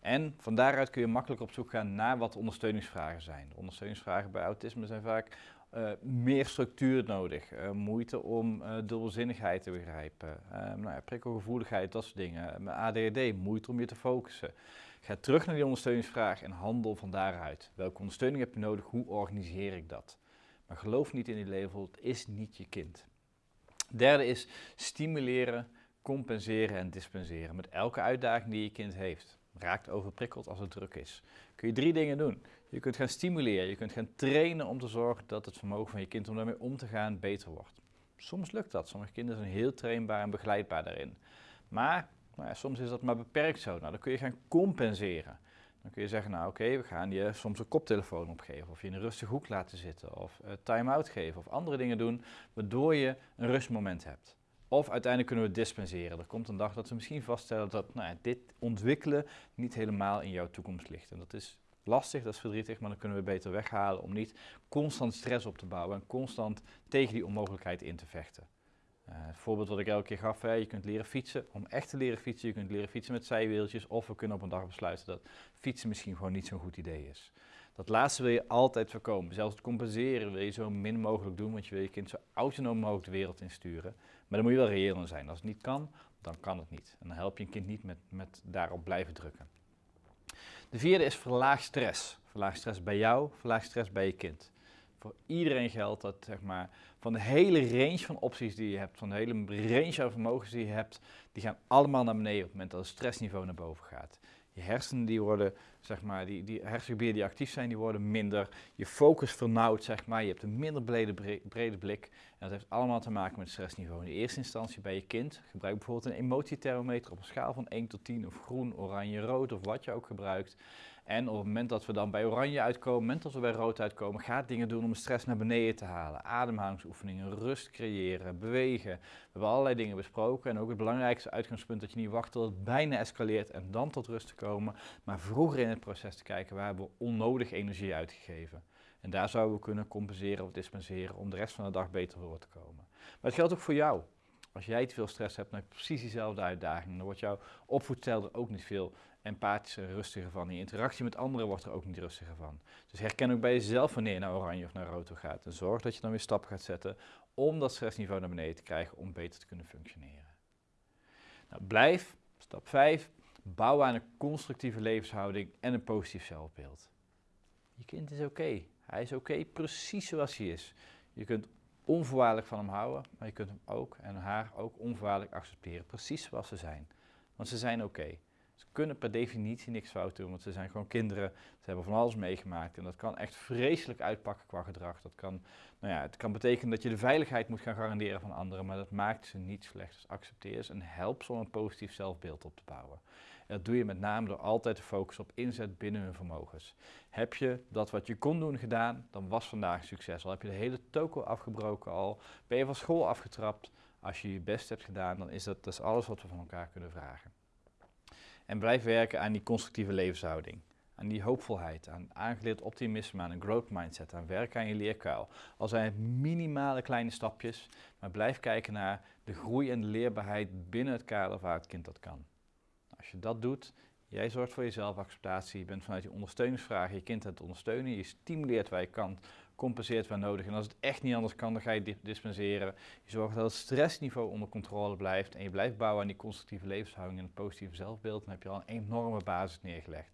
En van daaruit kun je makkelijk op zoek gaan naar wat ondersteuningsvragen zijn. De ondersteuningsvragen bij autisme zijn vaak uh, meer structuur nodig, uh, moeite om uh, dubbelzinnigheid te begrijpen, nou ja, prikkelgevoeligheid, dat soort dingen, ADHD, moeite om je te focussen. Ga terug naar die ondersteuningsvraag en handel van daaruit. Welke ondersteuning heb je nodig, hoe organiseer ik dat? Maar geloof niet in die label, het is niet je kind. Derde is stimuleren, compenseren en dispenseren met elke uitdaging die je kind heeft raakt overprikkeld als het druk is. Kun je drie dingen doen. Je kunt gaan stimuleren, je kunt gaan trainen om te zorgen dat het vermogen van je kind om daarmee om te gaan beter wordt. Soms lukt dat, sommige kinderen zijn heel trainbaar en begeleidbaar daarin. Maar nou ja, soms is dat maar beperkt zo. Nou, dan kun je gaan compenseren. Dan kun je zeggen, nou oké, we gaan je soms een koptelefoon opgeven, of je in een rustige hoek laten zitten, of uh, time-out geven, of andere dingen doen, waardoor je een rustmoment hebt. Of uiteindelijk kunnen we dispenseren. Er komt een dag dat we misschien vaststellen dat nou dit ontwikkelen niet helemaal in jouw toekomst ligt. En dat is lastig, dat is verdrietig, maar dan kunnen we beter weghalen om niet constant stress op te bouwen en constant tegen die onmogelijkheid in te vechten. Uh, het voorbeeld wat ik elke keer gaf, hè, je kunt leren fietsen. Om echt te leren fietsen, je kunt leren fietsen met zijwieltjes. Of we kunnen op een dag besluiten dat fietsen misschien gewoon niet zo'n goed idee is. Dat laatste wil je altijd voorkomen. Zelfs het compenseren wil je zo min mogelijk doen, want je wil je kind zo autonoom mogelijk de wereld insturen. Maar dan moet je wel reëel zijn. Als het niet kan, dan kan het niet. En dan help je een kind niet met, met daarop blijven drukken. De vierde is verlaag stress. Verlaag stress bij jou, verlaag stress bij je kind. Voor iedereen geldt dat zeg maar, van de hele range van opties die je hebt, van de hele range aan vermogens die je hebt, die gaan allemaal naar beneden op het moment dat het stressniveau naar boven gaat. Je hersenen die worden, zeg maar, die, die hersengebieden die actief zijn, die worden minder. Je focus vernauwt, zeg maar. Je hebt een minder brede, brede blik. En dat heeft allemaal te maken met het stressniveau. In de eerste instantie bij je kind. Gebruik bijvoorbeeld een emotiethermometer op een schaal van 1 tot 10 of groen, oranje, rood of wat je ook gebruikt. En op het moment dat we dan bij oranje uitkomen, op het moment dat we bij rood uitkomen, ga dingen doen om de stress naar beneden te halen. Ademhalingsoefeningen, rust creëren, bewegen. We hebben allerlei dingen besproken en ook het belangrijkste uitgangspunt dat je niet wacht tot het bijna escaleert en dan tot rust te komen, maar vroeger in het proces te kijken waar hebben we onnodig energie uitgegeven. En daar zouden we kunnen compenseren of dispenseren om de rest van de dag beter door te komen. Maar het geldt ook voor jou. Als jij te veel stress hebt, dan heb je precies diezelfde uitdaging. Dan wordt jouw opvoedstijl er ook niet veel empathischer en rustiger van. Je interactie met anderen wordt er ook niet rustiger van. Dus herken ook bij jezelf wanneer je naar oranje of naar rood gaat. En zorg dat je dan weer stappen gaat zetten om dat stressniveau naar beneden te krijgen om beter te kunnen functioneren. Nou, blijf, stap 5, bouw aan een constructieve levenshouding en een positief zelfbeeld. Je kind is oké. Hij is oké precies zoals hij is. Je kunt onvoorwaardelijk van hem houden, maar je kunt hem ook en haar ook onvoorwaardelijk accepteren, precies zoals ze zijn. Want ze zijn oké. Kunnen per definitie niks fout doen, want ze zijn gewoon kinderen. Ze hebben van alles meegemaakt en dat kan echt vreselijk uitpakken qua gedrag. Dat kan, nou ja, het kan betekenen dat je de veiligheid moet gaan garanderen van anderen, maar dat maakt ze niet slecht. Dus accepteer ze en help ze om een positief zelfbeeld op te bouwen. En dat doe je met name door altijd te focussen op inzet binnen hun vermogens. Heb je dat wat je kon doen gedaan, dan was vandaag succes. Al heb je de hele toko afgebroken al, ben je van school afgetrapt. Als je je best hebt gedaan, dan is dat, dat is alles wat we van elkaar kunnen vragen. En blijf werken aan die constructieve levenshouding. Aan die hoopvolheid, aan aangeleerd optimisme, aan een growth mindset, aan werken aan je leerkuil. Al zijn het minimale kleine stapjes, maar blijf kijken naar de groei en de leerbaarheid binnen het kader waar het kind dat kan. Als je dat doet, jij zorgt voor je zelfacceptatie, je bent vanuit je ondersteuningsvragen je kind aan het ondersteunen, je stimuleert waar je kan, compenseert waar nodig. En als het echt niet anders kan, dan ga je dispenseren. Je zorgt dat het stressniveau onder controle blijft en je blijft bouwen aan die constructieve levenshouding en het positieve zelfbeeld. Dan heb je al een enorme basis neergelegd.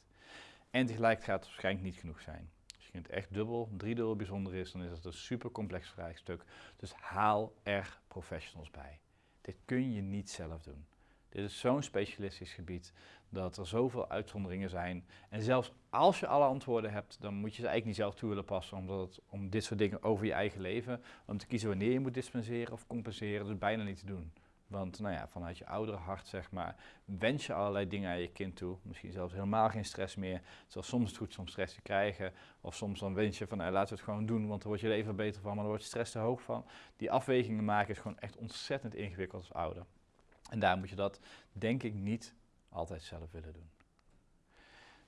En tegelijk gaat het waarschijnlijk niet genoeg zijn. Als je het echt dubbel, driedubbel bijzonder is, dan is het een super complex vraagstuk. Dus haal er professionals bij. Dit kun je niet zelf doen. Dit is zo'n specialistisch gebied dat er zoveel uitzonderingen zijn. En zelfs als je alle antwoorden hebt, dan moet je ze eigenlijk niet zelf toe willen passen, omdat het om dit soort dingen over je eigen leven, om te kiezen wanneer je moet dispenseren of compenseren, dus bijna niet te doen. Want nou ja, vanuit je oudere hart, zeg maar, wens je allerlei dingen aan je kind toe. Misschien zelfs helemaal geen stress meer. Zoals soms het goed om stress te krijgen. Of soms dan wens je van, nou, laten we het gewoon doen, want dan word je er even beter van, maar dan wordt stress te hoog van. Die afwegingen maken is gewoon echt ontzettend ingewikkeld als ouder. En daar moet je dat, denk ik, niet altijd zelf willen doen.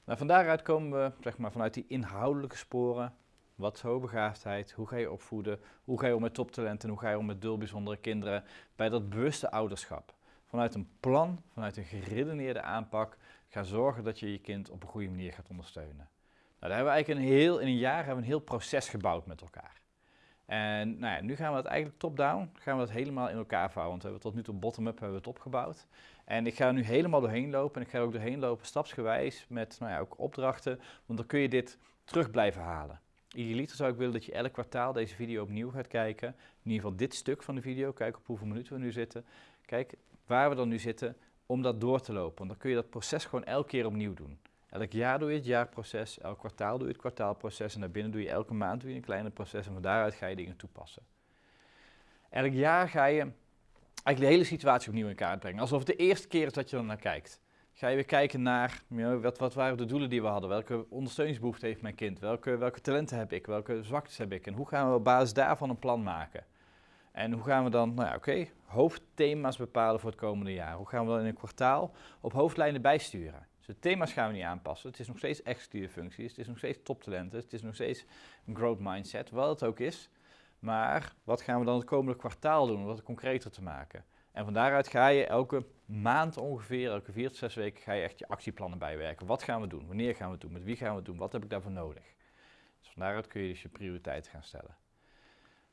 Nou, van daaruit komen we, zeg maar, vanuit die inhoudelijke sporen wat is hoogbegaafdheid? Hoe ga je opvoeden? Hoe ga je om met toptalenten? Hoe ga je om met bijzondere kinderen? Bij dat bewuste ouderschap. Vanuit een plan, vanuit een geredeneerde aanpak, ga zorgen dat je je kind op een goede manier gaat ondersteunen. Nou, daar hebben we eigenlijk een heel, in een jaar hebben we een heel proces gebouwd met elkaar. En nou ja, nu gaan we het eigenlijk top-down, gaan we het helemaal in elkaar vouwen. Want we hebben tot nu toe bottom-up hebben we het opgebouwd. En ik ga er nu helemaal doorheen lopen en ik ga er ook doorheen lopen stapsgewijs met nou ja, ook opdrachten. Want dan kun je dit terug blijven halen. Idealiter zou ik willen dat je elk kwartaal deze video opnieuw gaat kijken. In ieder geval dit stuk van de video, kijk op hoeveel minuten we nu zitten. Kijk waar we dan nu zitten om dat door te lopen. Want dan kun je dat proces gewoon elke keer opnieuw doen. Elk jaar doe je het jaarproces, elk kwartaal doe je het kwartaalproces en daarbinnen doe je elke maand doe je een kleine proces en van daaruit ga je dingen toepassen. Elk jaar ga je eigenlijk de hele situatie opnieuw in kaart brengen. Alsof het de eerste keer is dat je er naar kijkt ga je weer kijken naar wat, wat waren de doelen die we hadden, welke ondersteuningsbehoeften heeft mijn kind, welke, welke talenten heb ik, welke zwaktes heb ik en hoe gaan we op basis daarvan een plan maken. En hoe gaan we dan, nou ja, oké, hoofdthema's bepalen voor het komende jaar. Hoe gaan we dan in een kwartaal op hoofdlijnen bijsturen? Dus de thema's gaan we niet aanpassen. Het is nog steeds executieve functies, het is nog steeds toptalenten, het is nog steeds een growth mindset, wat het ook is. Maar wat gaan we dan het komende kwartaal doen om dat concreter te maken? En van daaruit ga je elke maand ongeveer, elke vier tot zes weken, ga je echt je actieplannen bijwerken. Wat gaan we doen? Wanneer gaan we het doen? Met wie gaan we het doen? Wat heb ik daarvoor nodig? Dus van daaruit kun je dus je prioriteiten gaan stellen.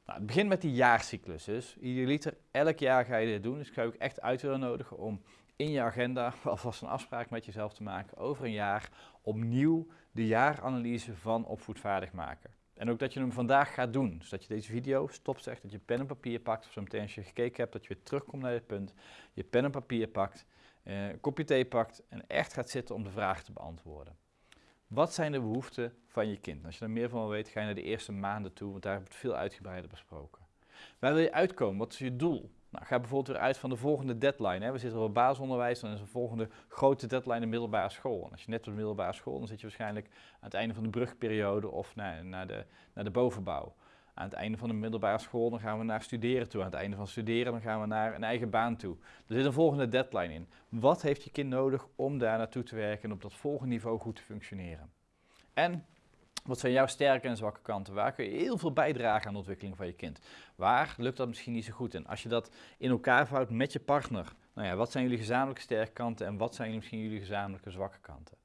Nou, het begint met die jaarcyclus. Dus idealiter, elk jaar ga je dit doen. Dus ik ga ook echt uit nodigen om in je agenda alvast een afspraak met jezelf te maken over een jaar opnieuw de jaaranalyse van opvoedvaardig maken. En ook dat je hem vandaag gaat doen. Dus dat je deze video stopzegt, dat je pen en papier pakt. Of zo meteen als je gekeken hebt, dat je weer terugkomt naar dit punt. Je pen en papier pakt, eh, een kopje thee pakt en echt gaat zitten om de vragen te beantwoorden. Wat zijn de behoeften van je kind? Als je er meer van weet, ga je naar de eerste maanden toe, want daar hebben we het veel uitgebreider besproken. Waar wil je uitkomen? Wat is je doel? Nou, ga bijvoorbeeld weer uit van de volgende deadline. Hè. We zitten op basisonderwijs, dan is de volgende grote deadline de middelbare school. En als je net op de middelbare school, dan zit je waarschijnlijk aan het einde van de brugperiode of naar, naar, de, naar de bovenbouw. Aan het einde van de middelbare school dan gaan we naar studeren toe. Aan het einde van studeren dan gaan we naar een eigen baan toe. Er zit een volgende deadline in. Wat heeft je kind nodig om daar naartoe te werken en op dat volgende niveau goed te functioneren? En wat zijn jouw sterke en zwakke kanten? Waar kun je heel veel bijdragen aan de ontwikkeling van je kind? Waar lukt dat misschien niet zo goed? En als je dat in elkaar vouwt met je partner, nou ja, wat zijn jullie gezamenlijke sterke kanten en wat zijn misschien jullie gezamenlijke zwakke kanten?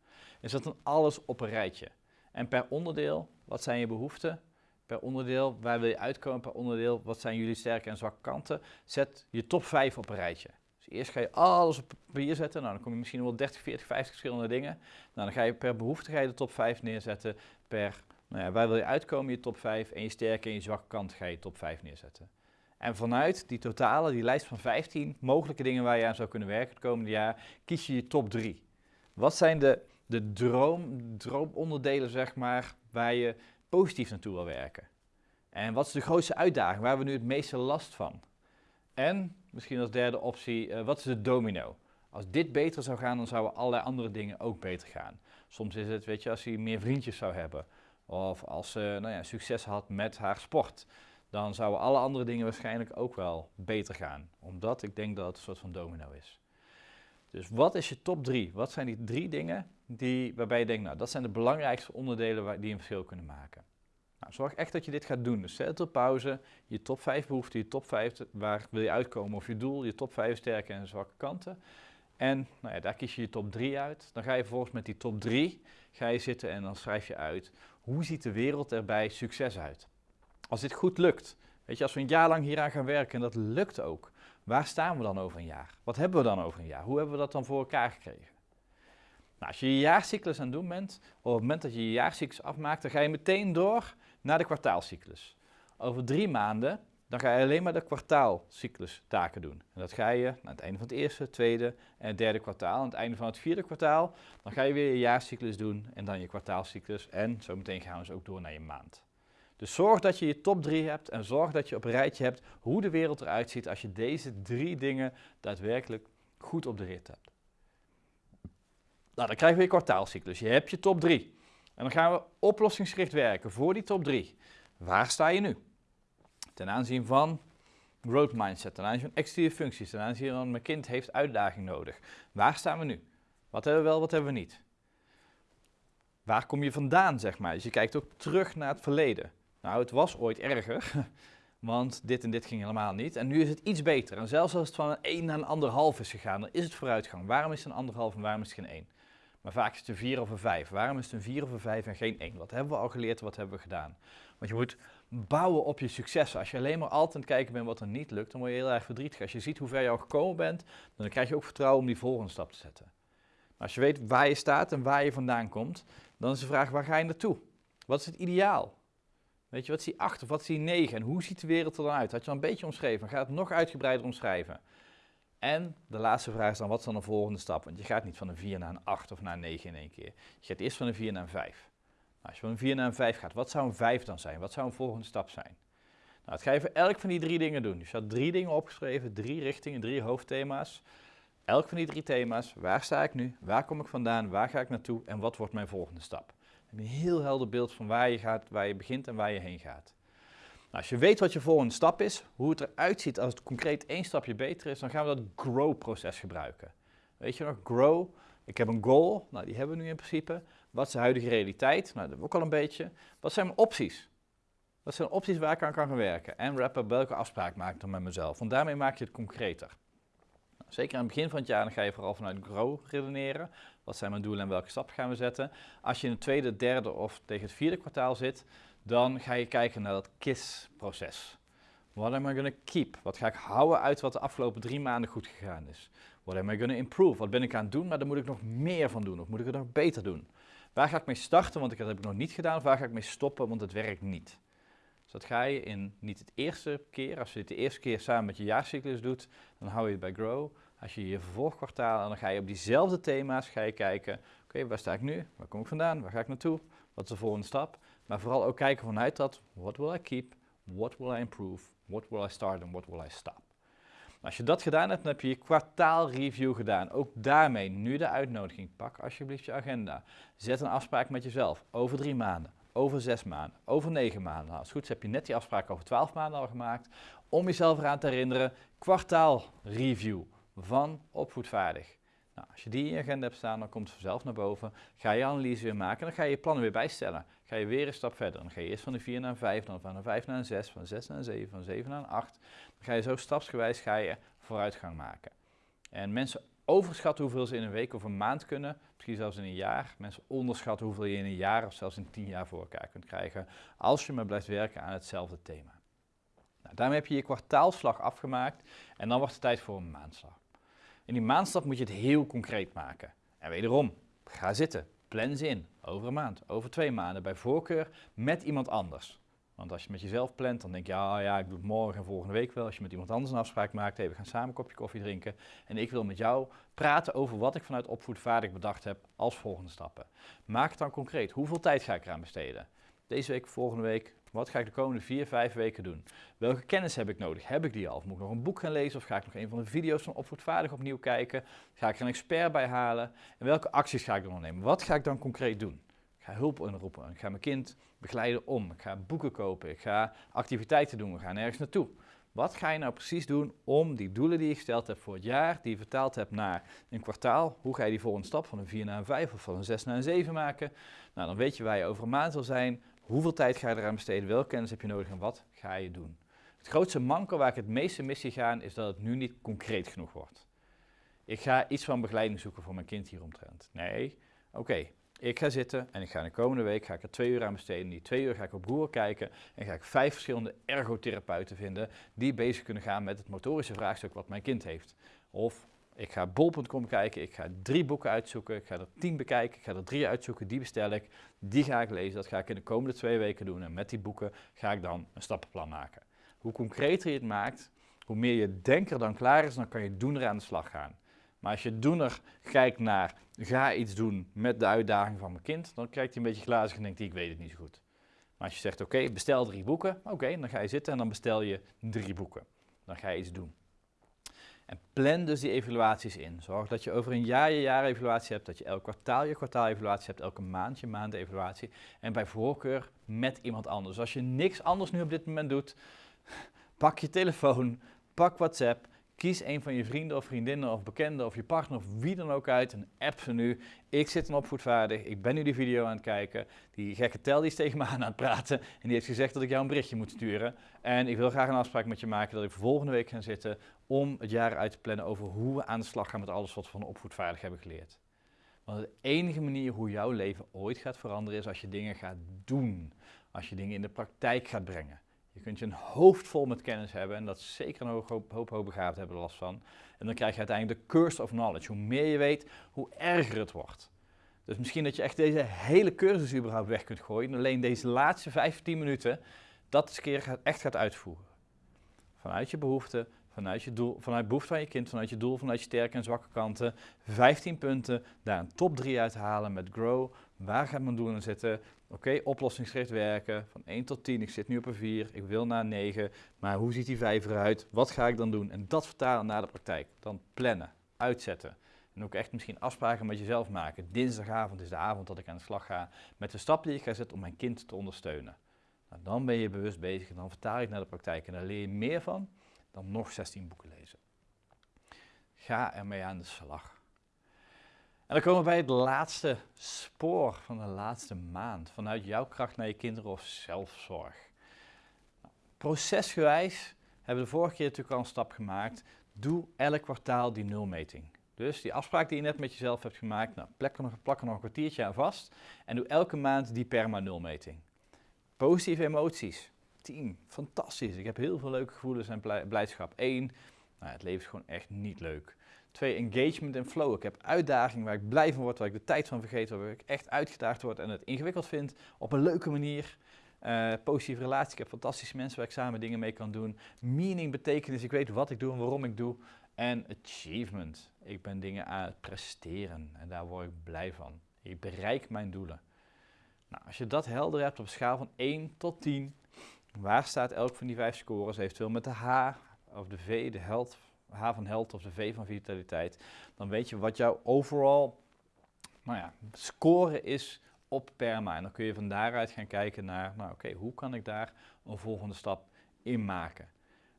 Is dat dan alles op een rijtje? En per onderdeel, wat zijn je behoeften? Per onderdeel, waar wil je uitkomen? Per onderdeel, wat zijn jullie sterke en zwakke kanten? Zet je top 5 op een rijtje. Dus eerst ga je alles op papier zetten. Nou, dan kom je misschien wel 30, 40, 50 verschillende dingen. Nou, dan ga je per behoefte ga je de top 5 neerzetten. Per, nou ja, waar wil je uitkomen, je top 5. En je sterke en je zwakke kant ga je top 5 neerzetten. En vanuit die totale, die lijst van 15 mogelijke dingen waar je aan zou kunnen werken het komende jaar, kies je je top 3. Wat zijn de, de droom, droomonderdelen, zeg maar, waar je positief naartoe wil werken? En wat is de grootste uitdaging? Waar hebben we nu het meeste last van? En misschien als derde optie, uh, wat is de domino? Als dit beter zou gaan, dan zouden allerlei andere dingen ook beter gaan. Soms is het, weet je, als hij meer vriendjes zou hebben. Of als ze nou ja, succes had met haar sport. Dan zouden alle andere dingen waarschijnlijk ook wel beter gaan. Omdat ik denk dat het een soort van domino is. Dus wat is je top drie? Wat zijn die drie dingen die, waarbij je denkt, nou dat zijn de belangrijkste onderdelen waar, die een verschil kunnen maken? Nou, zorg echt dat je dit gaat doen. Dus zet het op pauze, je top 5 behoeften, je top 5, waar wil je uitkomen of je doel, je top 5 sterke en zwakke kanten. En nou ja, daar kies je je top 3 uit. Dan ga je vervolgens met die top 3 ga je zitten en dan schrijf je uit hoe ziet de wereld er bij succes uit. Als dit goed lukt, weet je, als we een jaar lang hieraan gaan werken en dat lukt ook, waar staan we dan over een jaar? Wat hebben we dan over een jaar? Hoe hebben we dat dan voor elkaar gekregen? Nou, als je je jaarcyclus aan het doen bent, op het moment dat je je jaarcyclus afmaakt, dan ga je meteen door naar de kwartaalcyclus. Over drie maanden, dan ga je alleen maar de kwartaalcyclus taken doen. En dat ga je aan het einde van het eerste, tweede en derde kwartaal. Aan het einde van het vierde kwartaal, dan ga je weer je jaarcyclus doen en dan je kwartaalcyclus. En zo meteen gaan we dus ook door naar je maand. Dus zorg dat je je top 3 hebt en zorg dat je op een rijtje hebt hoe de wereld eruit ziet als je deze drie dingen daadwerkelijk goed op de rit hebt. Nou, dan krijgen we je kwartaalcyclus. Je hebt je top 3. En dan gaan we oplossingsgericht werken voor die top 3. Waar sta je nu? Ten aanzien van growth mindset, ten aanzien van exterieur functies, ten aanzien van mijn kind heeft uitdaging nodig. Waar staan we nu? Wat hebben we wel, wat hebben we niet? Waar kom je vandaan, zeg maar? Dus je kijkt ook terug naar het verleden. Nou, het was ooit erger, want dit en dit ging helemaal niet. En nu is het iets beter. En zelfs als het van een 1 naar een 1,5 is gegaan, dan is het vooruitgang. Waarom is het een 1,5 en waarom is het geen 1? Maar vaak is het een 4 of een 5. Waarom is het een 4 of een 5 en geen 1? Wat hebben we al geleerd, wat hebben we gedaan? Want je moet bouwen op je successen. Als je alleen maar altijd aan het kijken bent wat er niet lukt, dan word je heel erg verdrietig. Als je ziet hoe ver je al gekomen bent, dan krijg je ook vertrouwen om die volgende stap te zetten. als je weet waar je staat en waar je vandaan komt, dan is de vraag waar ga je naartoe? Wat is het ideaal? Weet je, wat is die 8 of wat is die 9 en hoe ziet de wereld er dan uit? Had je al een beetje omschreven, ga het nog uitgebreider omschrijven. En de laatste vraag is dan, wat is dan de volgende stap? Want je gaat niet van een 4 naar een 8 of naar een 9 in één keer. Je gaat eerst van een 4 naar een 5. Als je van een 4 naar een 5 gaat, wat zou een 5 dan zijn? Wat zou een volgende stap zijn? Nou, dat ga je voor elk van die drie dingen doen. Dus je had drie dingen opgeschreven, drie richtingen, drie hoofdthema's. Elk van die drie thema's, waar sta ik nu, waar kom ik vandaan, waar ga ik naartoe en wat wordt mijn volgende stap? Dan heb je een heel helder beeld van waar je gaat, waar je begint en waar je heen gaat. Nou, als je weet wat je volgende stap is, hoe het eruit ziet als het concreet één stapje beter is, dan gaan we dat grow-proces gebruiken. Weet je nog, grow, ik heb een goal, nou die hebben we nu in principe. Wat is de huidige realiteit? Nou, dat hebben we ook al een beetje. Wat zijn mijn opties? Wat zijn opties waar ik aan kan gaan werken? En rapper, welke afspraak maak ik dan met mezelf? Want daarmee maak je het concreter. Nou, zeker aan het begin van het jaar dan ga je vooral vanuit grow redeneren. Wat zijn mijn doelen en welke stappen gaan we zetten? Als je in het tweede, derde of tegen het vierde kwartaal zit, dan ga je kijken naar dat KISS-proces. What am I going to keep? Wat ga ik houden uit wat de afgelopen drie maanden goed gegaan is? What am I going to improve? Wat ben ik aan het doen, maar daar moet ik nog meer van doen of moet ik het nog beter doen? Waar ga ik mee starten, want dat heb ik nog niet gedaan, of waar ga ik mee stoppen, want het werkt niet? Dus dat ga je in niet het eerste keer, als je het de eerste keer samen met je jaarcyclus doet, dan hou je bij Grow. Als je je vervolgkwartaal, dan ga je op diezelfde thema's ga je kijken, oké, waar sta ik nu? Waar kom ik vandaan? Waar ga ik naartoe? Wat is de volgende stap? Maar vooral ook kijken vanuit dat, what will I keep, what will I improve, what will I start and what will I stop. Als je dat gedaan hebt, dan heb je je kwartaalreview gedaan. Ook daarmee nu de uitnodiging. Pak alsjeblieft je agenda. Zet een afspraak met jezelf over drie maanden, over zes maanden, over negen maanden. Nou, als het goed is heb je net die afspraak over twaalf maanden al gemaakt. Om jezelf eraan te herinneren, kwartaalreview van opvoedvaardig. Nou, als je die in je agenda hebt staan, dan komt het vanzelf naar boven. Ga je analyse weer maken en dan ga je je plannen weer bijstellen. Ga je weer een stap verder. Dan ga je eerst van de 4 naar een 5, dan van een 5 naar een 6, van 6 naar een 7, van 7 naar een 8. Dan ga je zo stapsgewijs ga je vooruitgang maken. En mensen overschatten hoeveel ze in een week of een maand kunnen, misschien zelfs in een jaar. Mensen onderschatten hoeveel je in een jaar of zelfs in tien jaar voor elkaar kunt krijgen, als je maar blijft werken aan hetzelfde thema. Nou, daarmee heb je je kwartaalslag afgemaakt en dan wordt het tijd voor een maandslag. In die maandstap moet je het heel concreet maken. En wederom, ga zitten, plan ze in. Over een maand, over twee maanden, bij voorkeur met iemand anders. Want als je met jezelf plant, dan denk je, ja, ja, ik doe het morgen en volgende week wel. Als je met iemand anders een afspraak maakt, hey, we gaan samen een kopje koffie drinken. En ik wil met jou praten over wat ik vanuit opvoedvaardig bedacht heb als volgende stappen. Maak het dan concreet. Hoeveel tijd ga ik eraan besteden? Deze week, volgende week, wat ga ik de komende vier, vijf weken doen? Welke kennis heb ik nodig? Heb ik die al? Moet ik nog een boek gaan lezen? Of ga ik nog een van de video's van Opvoedvaardig opnieuw kijken? Ga ik er een expert bij halen? En welke acties ga ik dan ondernemen? Wat ga ik dan concreet doen? Ik ga hulp inroepen. Ik ga mijn kind begeleiden om. Ik ga boeken kopen. Ik ga activiteiten doen. We gaan ergens naartoe. Wat ga je nou precies doen om die doelen die je gesteld hebt voor het jaar, die je vertaald hebt naar een kwartaal, hoe ga je die volgende stap van een 4 naar een 5 of van een 6 naar een 7 maken? Nou, dan weet je waar je over een maand wil zijn, Hoeveel tijd ga je eraan besteden? Welke kennis heb je nodig en wat ga je doen? Het grootste manko waar ik het meeste mis zie gaan is dat het nu niet concreet genoeg wordt. Ik ga iets van begeleiding zoeken voor mijn kind hieromtrent. Nee, oké, ik ga zitten en ik ga de komende week ga ik er twee uur aan besteden. Die twee uur ga ik op Google kijken en ga ik vijf verschillende ergotherapeuten vinden die bezig kunnen gaan met het motorische vraagstuk wat mijn kind heeft. Of ik ga bol.com kijken, ik ga drie boeken uitzoeken, ik ga er tien bekijken, ik ga er drie uitzoeken, die bestel ik, die ga ik lezen, dat ga ik in de komende twee weken doen en met die boeken ga ik dan een stappenplan maken. Hoe concreter je het maakt, hoe meer je denker dan klaar is, dan kan je doener aan de slag gaan. Maar als je doener kijkt naar, ga iets doen met de uitdaging van mijn kind, dan kijkt hij een beetje glazig en denkt hij, ik weet het niet zo goed. Maar als je zegt, oké, bestel drie boeken, oké, dan ga je zitten en dan bestel je drie boeken. Dan ga je iets doen. En plan dus die evaluaties in. Zorg dat je over een jaar je jaarevaluatie hebt, dat je elk kwartaal je kwartaalevaluatie hebt, elke maand je maandevaluatie. En bij voorkeur met iemand anders. Als je niks anders nu op dit moment doet, pak je telefoon, pak WhatsApp, Kies een van je vrienden of vriendinnen of bekenden of je partner of wie dan ook uit en app ze nu. Ik zit een opvoedvaardig, ik ben nu die video aan het kijken. Die gekke tel is tegen me aan aan het praten en die heeft gezegd dat ik jou een berichtje moet sturen. En ik wil graag een afspraak met je maken dat ik volgende week ga zitten om het jaar uit te plannen over hoe we aan de slag gaan met alles wat we van opvoedvaardig hebben geleerd. Want de enige manier hoe jouw leven ooit gaat veranderen is als je dingen gaat doen. Als je dingen in de praktijk gaat brengen. Je kunt je een hoofd vol met kennis hebben en dat zeker een hoop, hoop, hoop hebben last van. En dan krijg je uiteindelijk de curse of knowledge. Hoe meer je weet, hoe erger het wordt. Dus misschien dat je echt deze hele cursus überhaupt weg kunt gooien en alleen deze laatste 15 minuten dat eens keer echt gaat uitvoeren. Vanuit je behoeften, vanuit je doel, vanuit behoefte van je kind, vanuit je doel, vanuit je sterke en zwakke kanten. 15 punten, daar een top 3 uithalen met Grow. Waar gaat mijn doel in zitten? Oké, oplossingsgericht werken, van 1 tot 10, ik zit nu op een 4, ik wil naar 9, maar hoe ziet die 5 eruit? Wat ga ik dan doen? En dat vertalen naar de praktijk. Dan plannen, uitzetten. En ook echt misschien afspraken met jezelf maken. Dinsdagavond is de avond dat ik aan de slag ga met de stap die ik ga zetten om mijn kind te ondersteunen. Nou, dan ben je bewust bezig en dan vertaal ik naar de praktijk en daar leer je meer van dan nog 16 boeken lezen. Ga ermee aan de slag. En dan komen we bij het laatste spoor van de laatste maand. Vanuit jouw kracht naar je kinderen of zelfzorg. Procesgewijs hebben we de vorige keer natuurlijk al een stap gemaakt. Doe elk kwartaal die nulmeting. Dus die afspraak die je net met jezelf hebt gemaakt, nou, plak, er nog, nog een kwartiertje aan vast. En doe elke maand die perma nulmeting. Positieve emoties. 10. Fantastisch. Ik heb heel veel leuke gevoelens en blijdschap. 1. Nou, het leven is gewoon echt niet leuk. Twee, engagement en flow. Ik heb uitdaging waar ik blij van word, waar ik de tijd van vergeet, waar ik echt uitgedaagd word en het ingewikkeld vind op een leuke manier. Uh, positieve relatie, ik heb fantastische mensen waar ik samen dingen mee kan doen. Meaning, betekenis, ik weet wat ik doe en waarom ik doe. En achievement, ik ben dingen aan het presteren en daar word ik blij van. Ik bereik mijn doelen. Nou, als je dat helder hebt op een schaal van 1 tot 10, waar staat elk van die vijf scores? Eventueel met de H of de V, de health H van held of de V van vitaliteit, dan weet je wat jouw overal nou ja, score is op perma. En dan kun je van daaruit gaan kijken naar, nou oké, hoe kan ik daar een volgende stap in maken?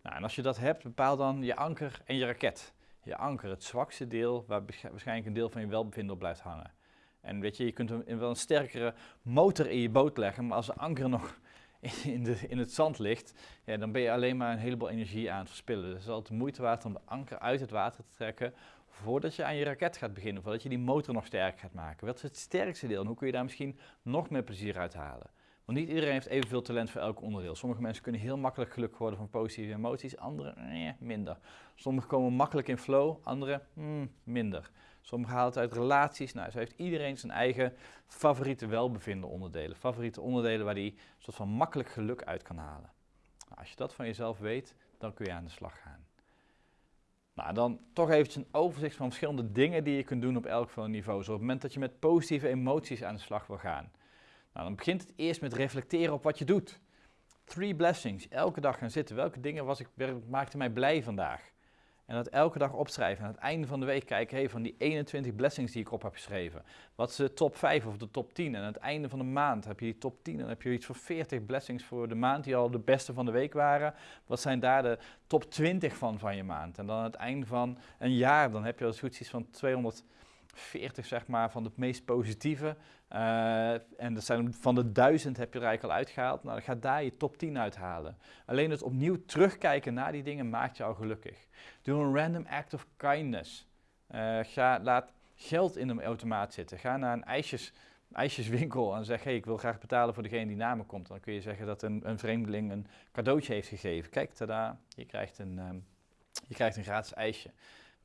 Nou, en als je dat hebt, bepaal dan je anker en je raket. Je anker, het zwakste deel, waar waarschijnlijk een deel van je welbevinden op blijft hangen. En weet je, je kunt wel een sterkere motor in je boot leggen, maar als de anker nog in, de, in het zand ligt, ja, dan ben je alleen maar een heleboel energie aan het verspillen. Dus het is altijd moeite waard om de anker uit het water te trekken voordat je aan je raket gaat beginnen, voordat je die motor nog sterker gaat maken. Wat is het sterkste deel en hoe kun je daar misschien nog meer plezier uit halen? Want niet iedereen heeft evenveel talent voor elk onderdeel. Sommige mensen kunnen heel makkelijk gelukkig worden van positieve emoties, anderen nee, minder. Sommigen komen makkelijk in flow, anderen mm, minder. Sommigen halen het uit relaties. Nou, zo heeft iedereen zijn eigen favoriete welbevinden onderdelen. Favoriete onderdelen waar hij een soort van makkelijk geluk uit kan halen. Nou, als je dat van jezelf weet, dan kun je aan de slag gaan. Nou, dan toch eventjes een overzicht van verschillende dingen die je kunt doen op elk van niveau. Zo op het moment dat je met positieve emoties aan de slag wil gaan. Nou, dan begint het eerst met reflecteren op wat je doet. Three blessings. Elke dag gaan zitten. Welke dingen was ik, maakte mij blij vandaag? En dat elke dag opschrijven. En aan het einde van de week kijken, hey, van die 21 blessings die ik op heb geschreven. Wat is de top 5 of de top 10? En aan het einde van de maand heb je die top 10. En dan heb je iets van 40 blessings voor de maand die al de beste van de week waren. Wat zijn daar de top 20 van van je maand? En dan aan het einde van een jaar, dan heb je als goed iets van 200 40 zeg maar, van de meest positieve. Uh, en zijn van de duizend heb je er eigenlijk al uitgehaald. Nou, ga daar je top 10 uithalen. Alleen het opnieuw terugkijken naar die dingen maakt je al gelukkig. Doe een random act of kindness. Uh, ga, laat geld in een automaat zitten. Ga naar een ijsjes, ijsjeswinkel en zeg: hey, ik wil graag betalen voor degene die naar me komt. Dan kun je zeggen dat een, een vreemdeling een cadeautje heeft gegeven. Kijk, tada, je krijgt een, um, je krijgt een gratis ijsje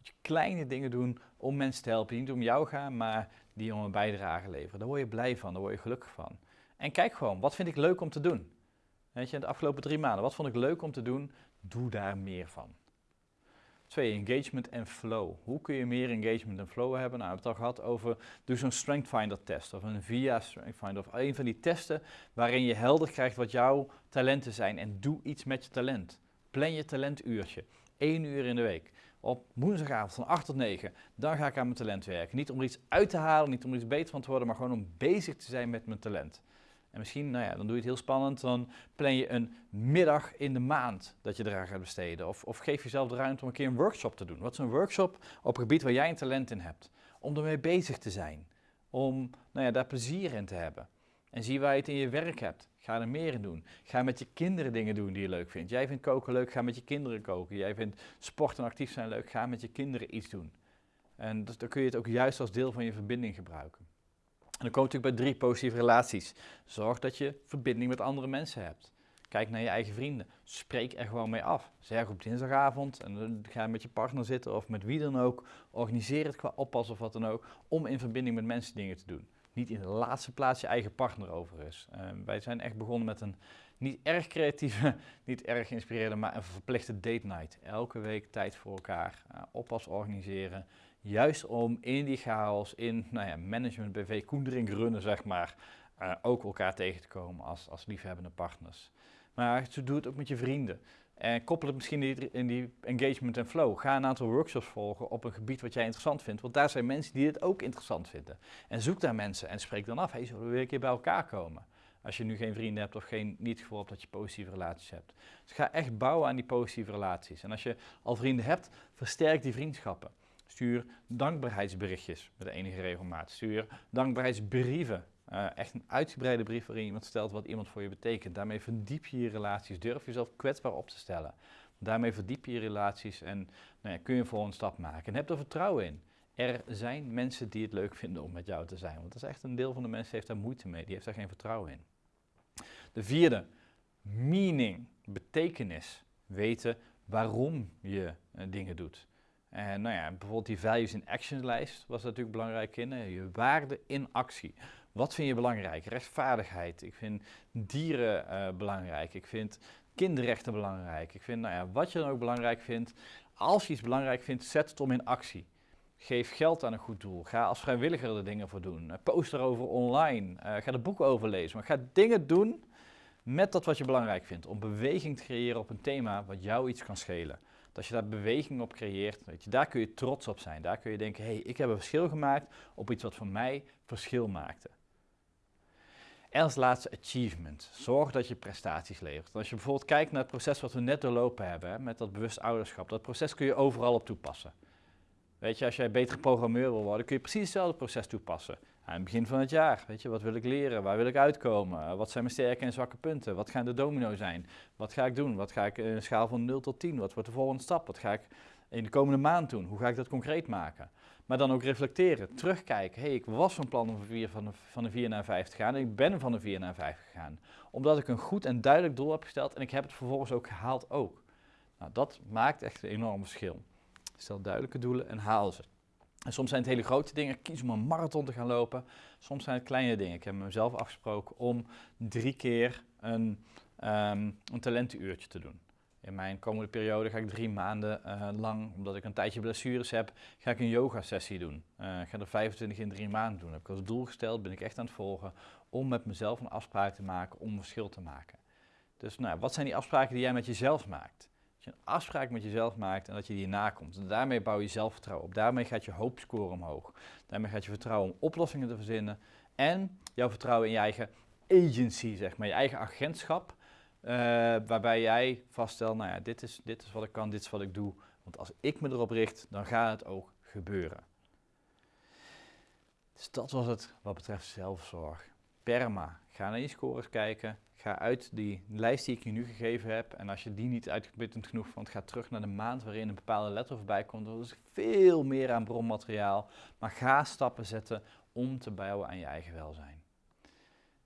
je kleine dingen doen om mensen te helpen. Niet om jou gaan, maar die om een bijdrage leveren. Daar word je blij van, daar word je gelukkig van. En kijk gewoon, wat vind ik leuk om te doen? Weet je, de afgelopen drie maanden, wat vond ik leuk om te doen? Doe daar meer van. Twee, engagement en flow. Hoe kun je meer engagement en flow hebben? Nou, we hebben het al gehad over, doe zo'n Strength Finder test of een VIA Strength Finder of een van die testen waarin je helder krijgt wat jouw talenten zijn en doe iets met je talent. Plan je talentuurtje, één uur in de week. Op woensdagavond van 8 tot 9, dan ga ik aan mijn talent werken. Niet om er iets uit te halen, niet om er iets beter van te worden, maar gewoon om bezig te zijn met mijn talent. En misschien, nou ja, dan doe je het heel spannend, dan plan je een middag in de maand dat je eraan gaat besteden. Of, of geef jezelf de ruimte om een keer een workshop te doen. Wat is een workshop op een gebied waar jij een talent in hebt? Om ermee bezig te zijn. Om nou ja, daar plezier in te hebben. En zie waar je het in je werk hebt. Ga er meer in doen. Ga met je kinderen dingen doen die je leuk vindt. Jij vindt koken leuk, ga met je kinderen koken. Jij vindt sport en actief zijn leuk, ga met je kinderen iets doen. En dus dan kun je het ook juist als deel van je verbinding gebruiken. En dan kom je natuurlijk bij drie positieve relaties. Zorg dat je verbinding met andere mensen hebt. Kijk naar je eigen vrienden. Spreek er gewoon mee af. Zeg op dinsdagavond en dan ga met je partner zitten of met wie dan ook. Organiseer het qua oppas of wat dan ook. Om in verbinding met mensen dingen te doen. Niet in de laatste plaats je eigen partner overigens. Uh, wij zijn echt begonnen met een niet erg creatieve, niet erg inspirerende, maar een verplichte date night. Elke week tijd voor elkaar. Uh, oppas organiseren. Juist om in die chaos, in nou ja, management, BV, koendering runnen, zeg maar, uh, ook elkaar tegen te komen als, als liefhebbende partners. Maar zo doe het ook met je vrienden. En koppel het misschien in die engagement en flow. Ga een aantal workshops volgen op een gebied wat jij interessant vindt. Want daar zijn mensen die het ook interessant vinden. En zoek daar mensen en spreek dan af. Hey, zullen we weer een keer bij elkaar komen? Als je nu geen vrienden hebt of geen, niet het gevoel hebt dat je positieve relaties hebt. Dus ga echt bouwen aan die positieve relaties. En als je al vrienden hebt, versterk die vriendschappen. Stuur dankbaarheidsberichtjes met enige regelmaat. Stuur dankbaarheidsbrieven. Uh, echt een uitgebreide brief waarin iemand stelt wat iemand voor je betekent. Daarmee verdiep je je relaties. Durf jezelf kwetsbaar op te stellen. Daarmee verdiep je je relaties en nou ja, kun je voor een stap maken. En heb er vertrouwen in. Er zijn mensen die het leuk vinden om met jou te zijn. Want dat is echt een deel van de mensen heeft daar moeite mee. Die heeft daar geen vertrouwen in. De vierde, meaning, betekenis. Weten waarom je uh, dingen doet. En nou ja, bijvoorbeeld die values in action lijst was natuurlijk belangrijk in. Je waarde in actie. Wat vind je belangrijk? Rechtvaardigheid. Ik vind dieren uh, belangrijk. Ik vind kinderrechten belangrijk. Ik vind, nou ja, wat je dan ook belangrijk vindt. Als je iets belangrijk vindt, zet het om in actie. Geef geld aan een goed doel. Ga als vrijwilliger er dingen voor doen. Post erover online. Uh, ga er boeken over lezen. Maar ga dingen doen met dat wat je belangrijk vindt. Om beweging te creëren op een thema wat jou iets kan schelen. Dat je daar beweging op creëert, weet je, daar kun je trots op zijn. Daar kun je denken, hé, hey, ik heb een verschil gemaakt op iets wat voor mij verschil maakte. En als laatste achievement. Zorg dat je prestaties levert. Als je bijvoorbeeld kijkt naar het proces wat we net doorlopen hebben, met dat bewust ouderschap, dat proces kun je overal op toepassen. Weet je, als jij betere programmeur wil worden, kun je precies hetzelfde proces toepassen. Aan het begin van het jaar, weet je, wat wil ik leren? Waar wil ik uitkomen? Wat zijn mijn sterke en zwakke punten? Wat gaan de domino zijn? Wat ga ik doen? Wat ga ik in een schaal van 0 tot 10? Wat wordt de volgende stap? Wat ga ik in de komende maand doen? Hoe ga ik dat concreet maken? Maar dan ook reflecteren, terugkijken. Hé, hey, ik was van plan om van, 4, van, de, van de 4 naar 5 te gaan en ik ben van de 4 naar 5 gegaan. Omdat ik een goed en duidelijk doel heb gesteld en ik heb het vervolgens ook gehaald ook. Nou, dat maakt echt een enorm verschil. Stel duidelijke doelen en haal ze. En soms zijn het hele grote dingen, kies om een marathon te gaan lopen. Soms zijn het kleine dingen. Ik heb mezelf afgesproken om drie keer een, um, een talentenuurtje te doen. In mijn komende periode ga ik drie maanden uh, lang, omdat ik een tijdje blessures heb, ga ik een yoga sessie doen. Uh, ik ga er 25 in drie maanden doen. heb ik als doel gesteld, ben ik echt aan het volgen, om met mezelf een afspraak te maken, om verschil te maken. Dus nou, wat zijn die afspraken die jij met jezelf maakt? Als je een afspraak met jezelf maakt en dat je die nakomt. En daarmee bouw je zelfvertrouwen op. Daarmee gaat je hoopscore omhoog. Daarmee gaat je vertrouwen om oplossingen te verzinnen. En jouw vertrouwen in je eigen agency, zeg maar. Je eigen agentschap. Uh, waarbij jij vaststelt, nou ja, dit is, dit is wat ik kan, dit is wat ik doe. Want als ik me erop richt, dan gaat het ook gebeuren. Dus dat was het wat betreft zelfzorg. Perma. Ga naar je scores kijken. Ga uit die lijst die ik je nu gegeven heb. En als je die niet uitgeputtend genoeg vond, ga terug naar de maand waarin een bepaalde letter voorbij komt. Er is veel meer aan bronmateriaal. Maar ga stappen zetten om te bouwen aan je eigen welzijn.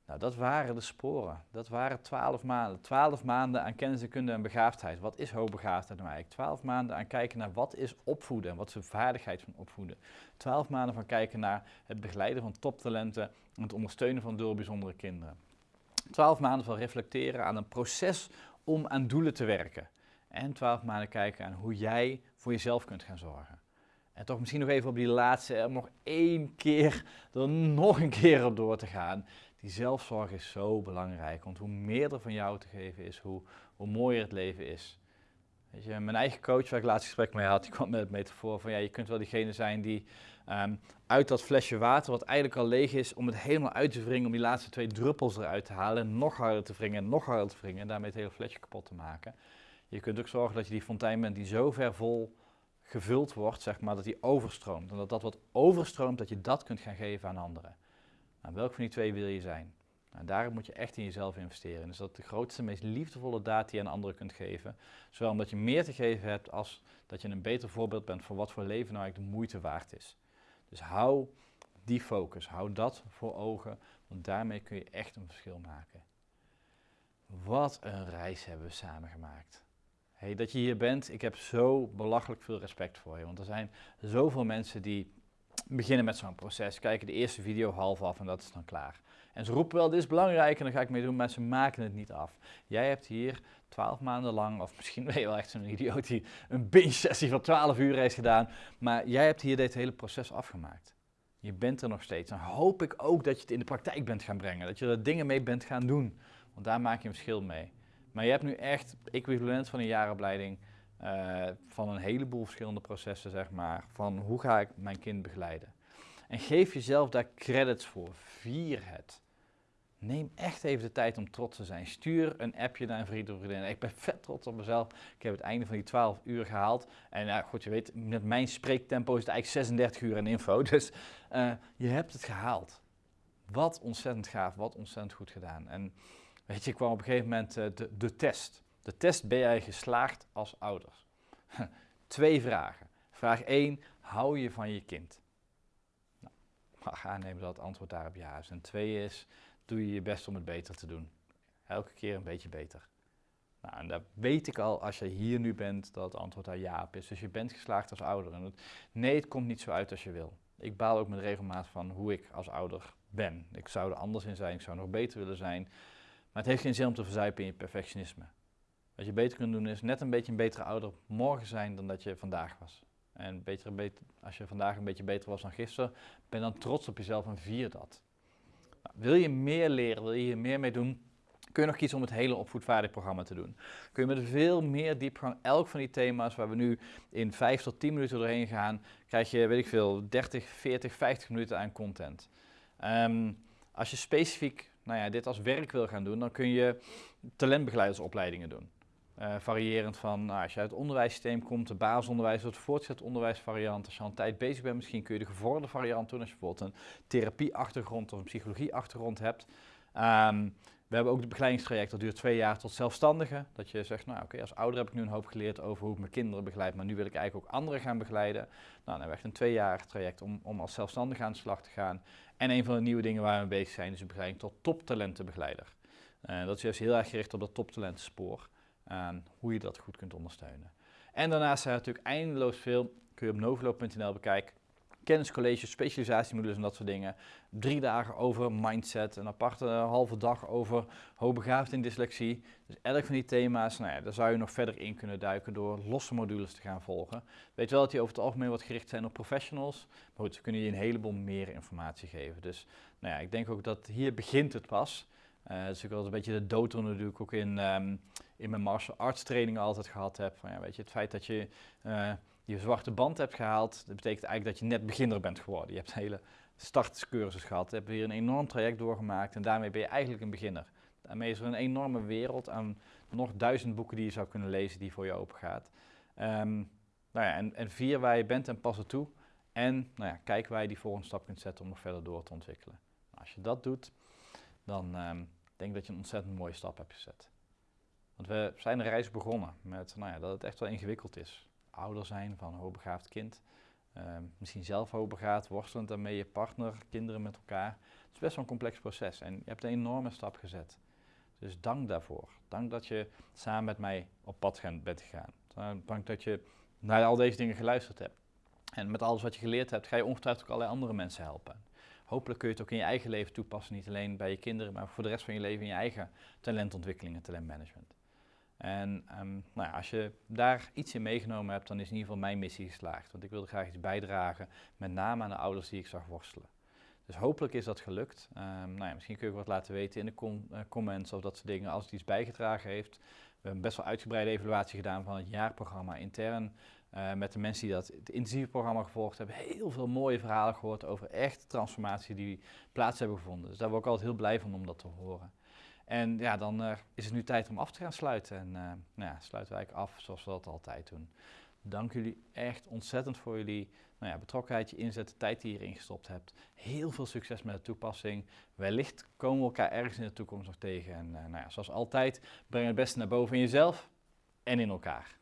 Nou, dat waren de sporen. Dat waren twaalf maanden. Twaalf maanden aan kennis en kunde en begaafdheid. Wat is hoogbegaafdheid nou eigenlijk? Twaalf maanden aan kijken naar wat is opvoeden en wat is de vaardigheid van opvoeden. Twaalf maanden van kijken naar het begeleiden van toptalenten en het ondersteunen van door bijzondere kinderen. Twaalf maanden van reflecteren aan een proces om aan doelen te werken. En 12 maanden kijken aan hoe jij voor jezelf kunt gaan zorgen. En toch misschien nog even op die laatste, om nog één keer, er nog een keer op door te gaan. Die zelfzorg is zo belangrijk, want hoe meer er van jou te geven is, hoe, hoe mooier het leven is. Weet je, mijn eigen coach, waar ik laatst gesprek mee had, die kwam met het metafoor van ja, je kunt wel diegene zijn die um, uit dat flesje water, wat eigenlijk al leeg is, om het helemaal uit te wringen, om die laatste twee druppels eruit te halen, en nog harder te wringen en nog harder te wringen en daarmee het hele flesje kapot te maken. Je kunt ook zorgen dat je die fontein bent die zo ver vol gevuld wordt, zeg maar, dat die overstroomt. En dat dat wat overstroomt, dat je dat kunt gaan geven aan anderen. Nou, welk van die twee wil je zijn? Nou, daar moet je echt in jezelf investeren. Dus dat de grootste, meest liefdevolle daad die je aan anderen kunt geven. Zowel omdat je meer te geven hebt, als dat je een beter voorbeeld bent van wat voor leven nou eigenlijk de moeite waard is. Dus hou die focus, hou dat voor ogen, want daarmee kun je echt een verschil maken. Wat een reis hebben we samen gemaakt. Hey, dat je hier bent, ik heb zo belachelijk veel respect voor je. Want er zijn zoveel mensen die beginnen met zo'n proces, kijken de eerste video half af en dat is dan klaar. En ze roepen wel, dit is belangrijk en dan ga ik mee doen, maar ze maken het niet af. Jij hebt hier twaalf maanden lang, of misschien ben je wel echt zo'n idioot die een binge-sessie van 12 uur heeft gedaan, maar jij hebt hier dit hele proces afgemaakt. Je bent er nog steeds. Dan hoop ik ook dat je het in de praktijk bent gaan brengen, dat je er dingen mee bent gaan doen, want daar maak je een verschil mee. Maar je hebt nu echt equivalent van een jaaropleiding uh, van een heleboel verschillende processen, zeg maar, van hoe ga ik mijn kind begeleiden. En geef jezelf daar credits voor, vier het. Neem echt even de tijd om trots te zijn. Stuur een appje naar een vriend of vriendin. Ik ben vet trots op mezelf. Ik heb het einde van die 12 uur gehaald. En nou, goed, je weet, met mijn spreektempo is het eigenlijk 36 uur in info. Dus uh, je hebt het gehaald. Wat ontzettend gaaf, wat ontzettend goed gedaan. En weet je, kwam op een gegeven moment uh, de, de test. De test, ben jij geslaagd als ouders? Twee vragen. Vraag 1, hou je van je kind? Nou, mag aannemen dat het antwoord daarop ja is. En twee is, doe je je best om het beter te doen. Elke keer een beetje beter. Nou, en daar weet ik al, als je hier nu bent, dat het antwoord daar ja op is. Dus je bent geslaagd als ouder. En het, nee, het komt niet zo uit als je wil. Ik baal ook met regelmaat van hoe ik als ouder ben. Ik zou er anders in zijn, ik zou nog beter willen zijn. Maar het heeft geen zin om te verzuipen in je perfectionisme. Wat je beter kunt doen is net een beetje een betere ouder morgen zijn dan dat je vandaag was. En beter, beter, als je vandaag een beetje beter was dan gisteren, ben dan trots op jezelf en vier dat. Nou, wil je meer leren, wil je hier meer mee doen, kun je nog kiezen om het hele opvoedvaardig programma te doen. Kun je met veel meer diepgang elk van die thema's waar we nu in 5 tot 10 minuten doorheen gaan, krijg je, weet ik veel, 30, 40, 50 minuten aan content. Um, als je specifiek nou ja, dit als werk wil gaan doen, dan kun je talentbegeleidersopleidingen doen. Uh, variërend van, nou, als je uit het onderwijssysteem komt, de basisonderwijs of de voortgezet onderwijsvariant. Als je al een tijd bezig bent, misschien kun je de gevorderde variant doen. Als je bijvoorbeeld een therapieachtergrond of een psychologieachtergrond hebt. Um, we hebben ook het begeleidingstraject, dat duurt twee jaar tot zelfstandige. Dat je zegt, nou oké, als ouder heb ik nu een hoop geleerd over hoe ik mijn kinderen begeleid, maar nu wil ik eigenlijk ook anderen gaan begeleiden. Nou, dan hebben we echt een twee jaar traject om, om als zelfstandige aan de slag te gaan. En een van de nieuwe dingen waar we mee bezig zijn, is de begeleiding tot toptalentenbegeleider. Uh, dat is juist heel erg gericht op dat toptalentenspoor aan hoe je dat goed kunt ondersteunen. En daarnaast zijn er natuurlijk eindeloos veel, kun je op novelo.nl bekijken, kenniscolleges, specialisatiemodules en dat soort dingen. Drie dagen over mindset, een aparte halve dag over hoogbegaafd in dyslexie. Dus elk van die thema's, nou ja, daar zou je nog verder in kunnen duiken door losse modules te gaan volgen. Weet wel dat die over het algemeen wat gericht zijn op professionals, maar goed, kunnen je een heleboel meer informatie geven. Dus nou ja, ik denk ook dat hier begint het pas. Uh, dus ik wel een beetje de dooddoener die ik ook in, um, in mijn martial arts trainingen altijd gehad heb. Van, ja, weet je, het feit dat je uh, je zwarte band hebt gehaald, dat betekent eigenlijk dat je net beginner bent geworden. Je hebt een hele startcursus gehad, hebt hier een enorm traject doorgemaakt en daarmee ben je eigenlijk een beginner. Daarmee is er een enorme wereld aan nog duizend boeken die je zou kunnen lezen die voor je open gaat. Um, nou ja, en, en vier waar je bent en pas er toe. En nou ja, kijk waar je die volgende stap kunt zetten om nog verder door te ontwikkelen. Nou, als je dat doet, dan um, denk ik dat je een ontzettend mooie stap hebt gezet. Want we zijn de reis begonnen met nou ja, dat het echt wel ingewikkeld is. Ouder zijn van een hoogbegaafd kind. Uh, misschien zelf hoogbegaafd, worstelend daarmee je partner, kinderen met elkaar. Het is best wel een complex proces en je hebt een enorme stap gezet. Dus dank daarvoor. Dank dat je samen met mij op pad bent gegaan. Dank dat je naar al deze dingen geluisterd hebt. En met alles wat je geleerd hebt, ga je ongetwijfeld ook allerlei andere mensen helpen hopelijk kun je het ook in je eigen leven toepassen. Niet alleen bij je kinderen, maar voor de rest van je leven in je eigen talentontwikkeling en talentmanagement. En ehm, nou ja, als je daar iets in meegenomen hebt, dan is in ieder geval mijn missie geslaagd. Want ik wilde graag iets bijdragen, met name aan de ouders die ik zag worstelen. Dus hopelijk is dat gelukt. Um, nou ja, misschien kun je wat laten weten in de uh, comments of dat soort dingen als het iets bijgedragen heeft. We hebben best wel uitgebreide evaluatie gedaan van het jaarprogramma intern. Uh, met de mensen die dat het intensieve programma gevolgd hebben, heel veel mooie verhalen gehoord over echte transformatie die plaats hebben gevonden. Dus daar word ik altijd heel blij van om dat te horen. En ja, dan uh, is het nu tijd om af te gaan sluiten. En uh, nou ja, sluiten wij af zoals we dat altijd doen. Dank jullie echt ontzettend voor jullie nou ja, betrokkenheid, je inzet, de tijd die je erin gestopt hebt. Heel veel succes met de toepassing. Wellicht komen we elkaar ergens in de toekomst nog tegen. En uh, nou ja, zoals altijd, breng het beste naar boven in jezelf en in elkaar.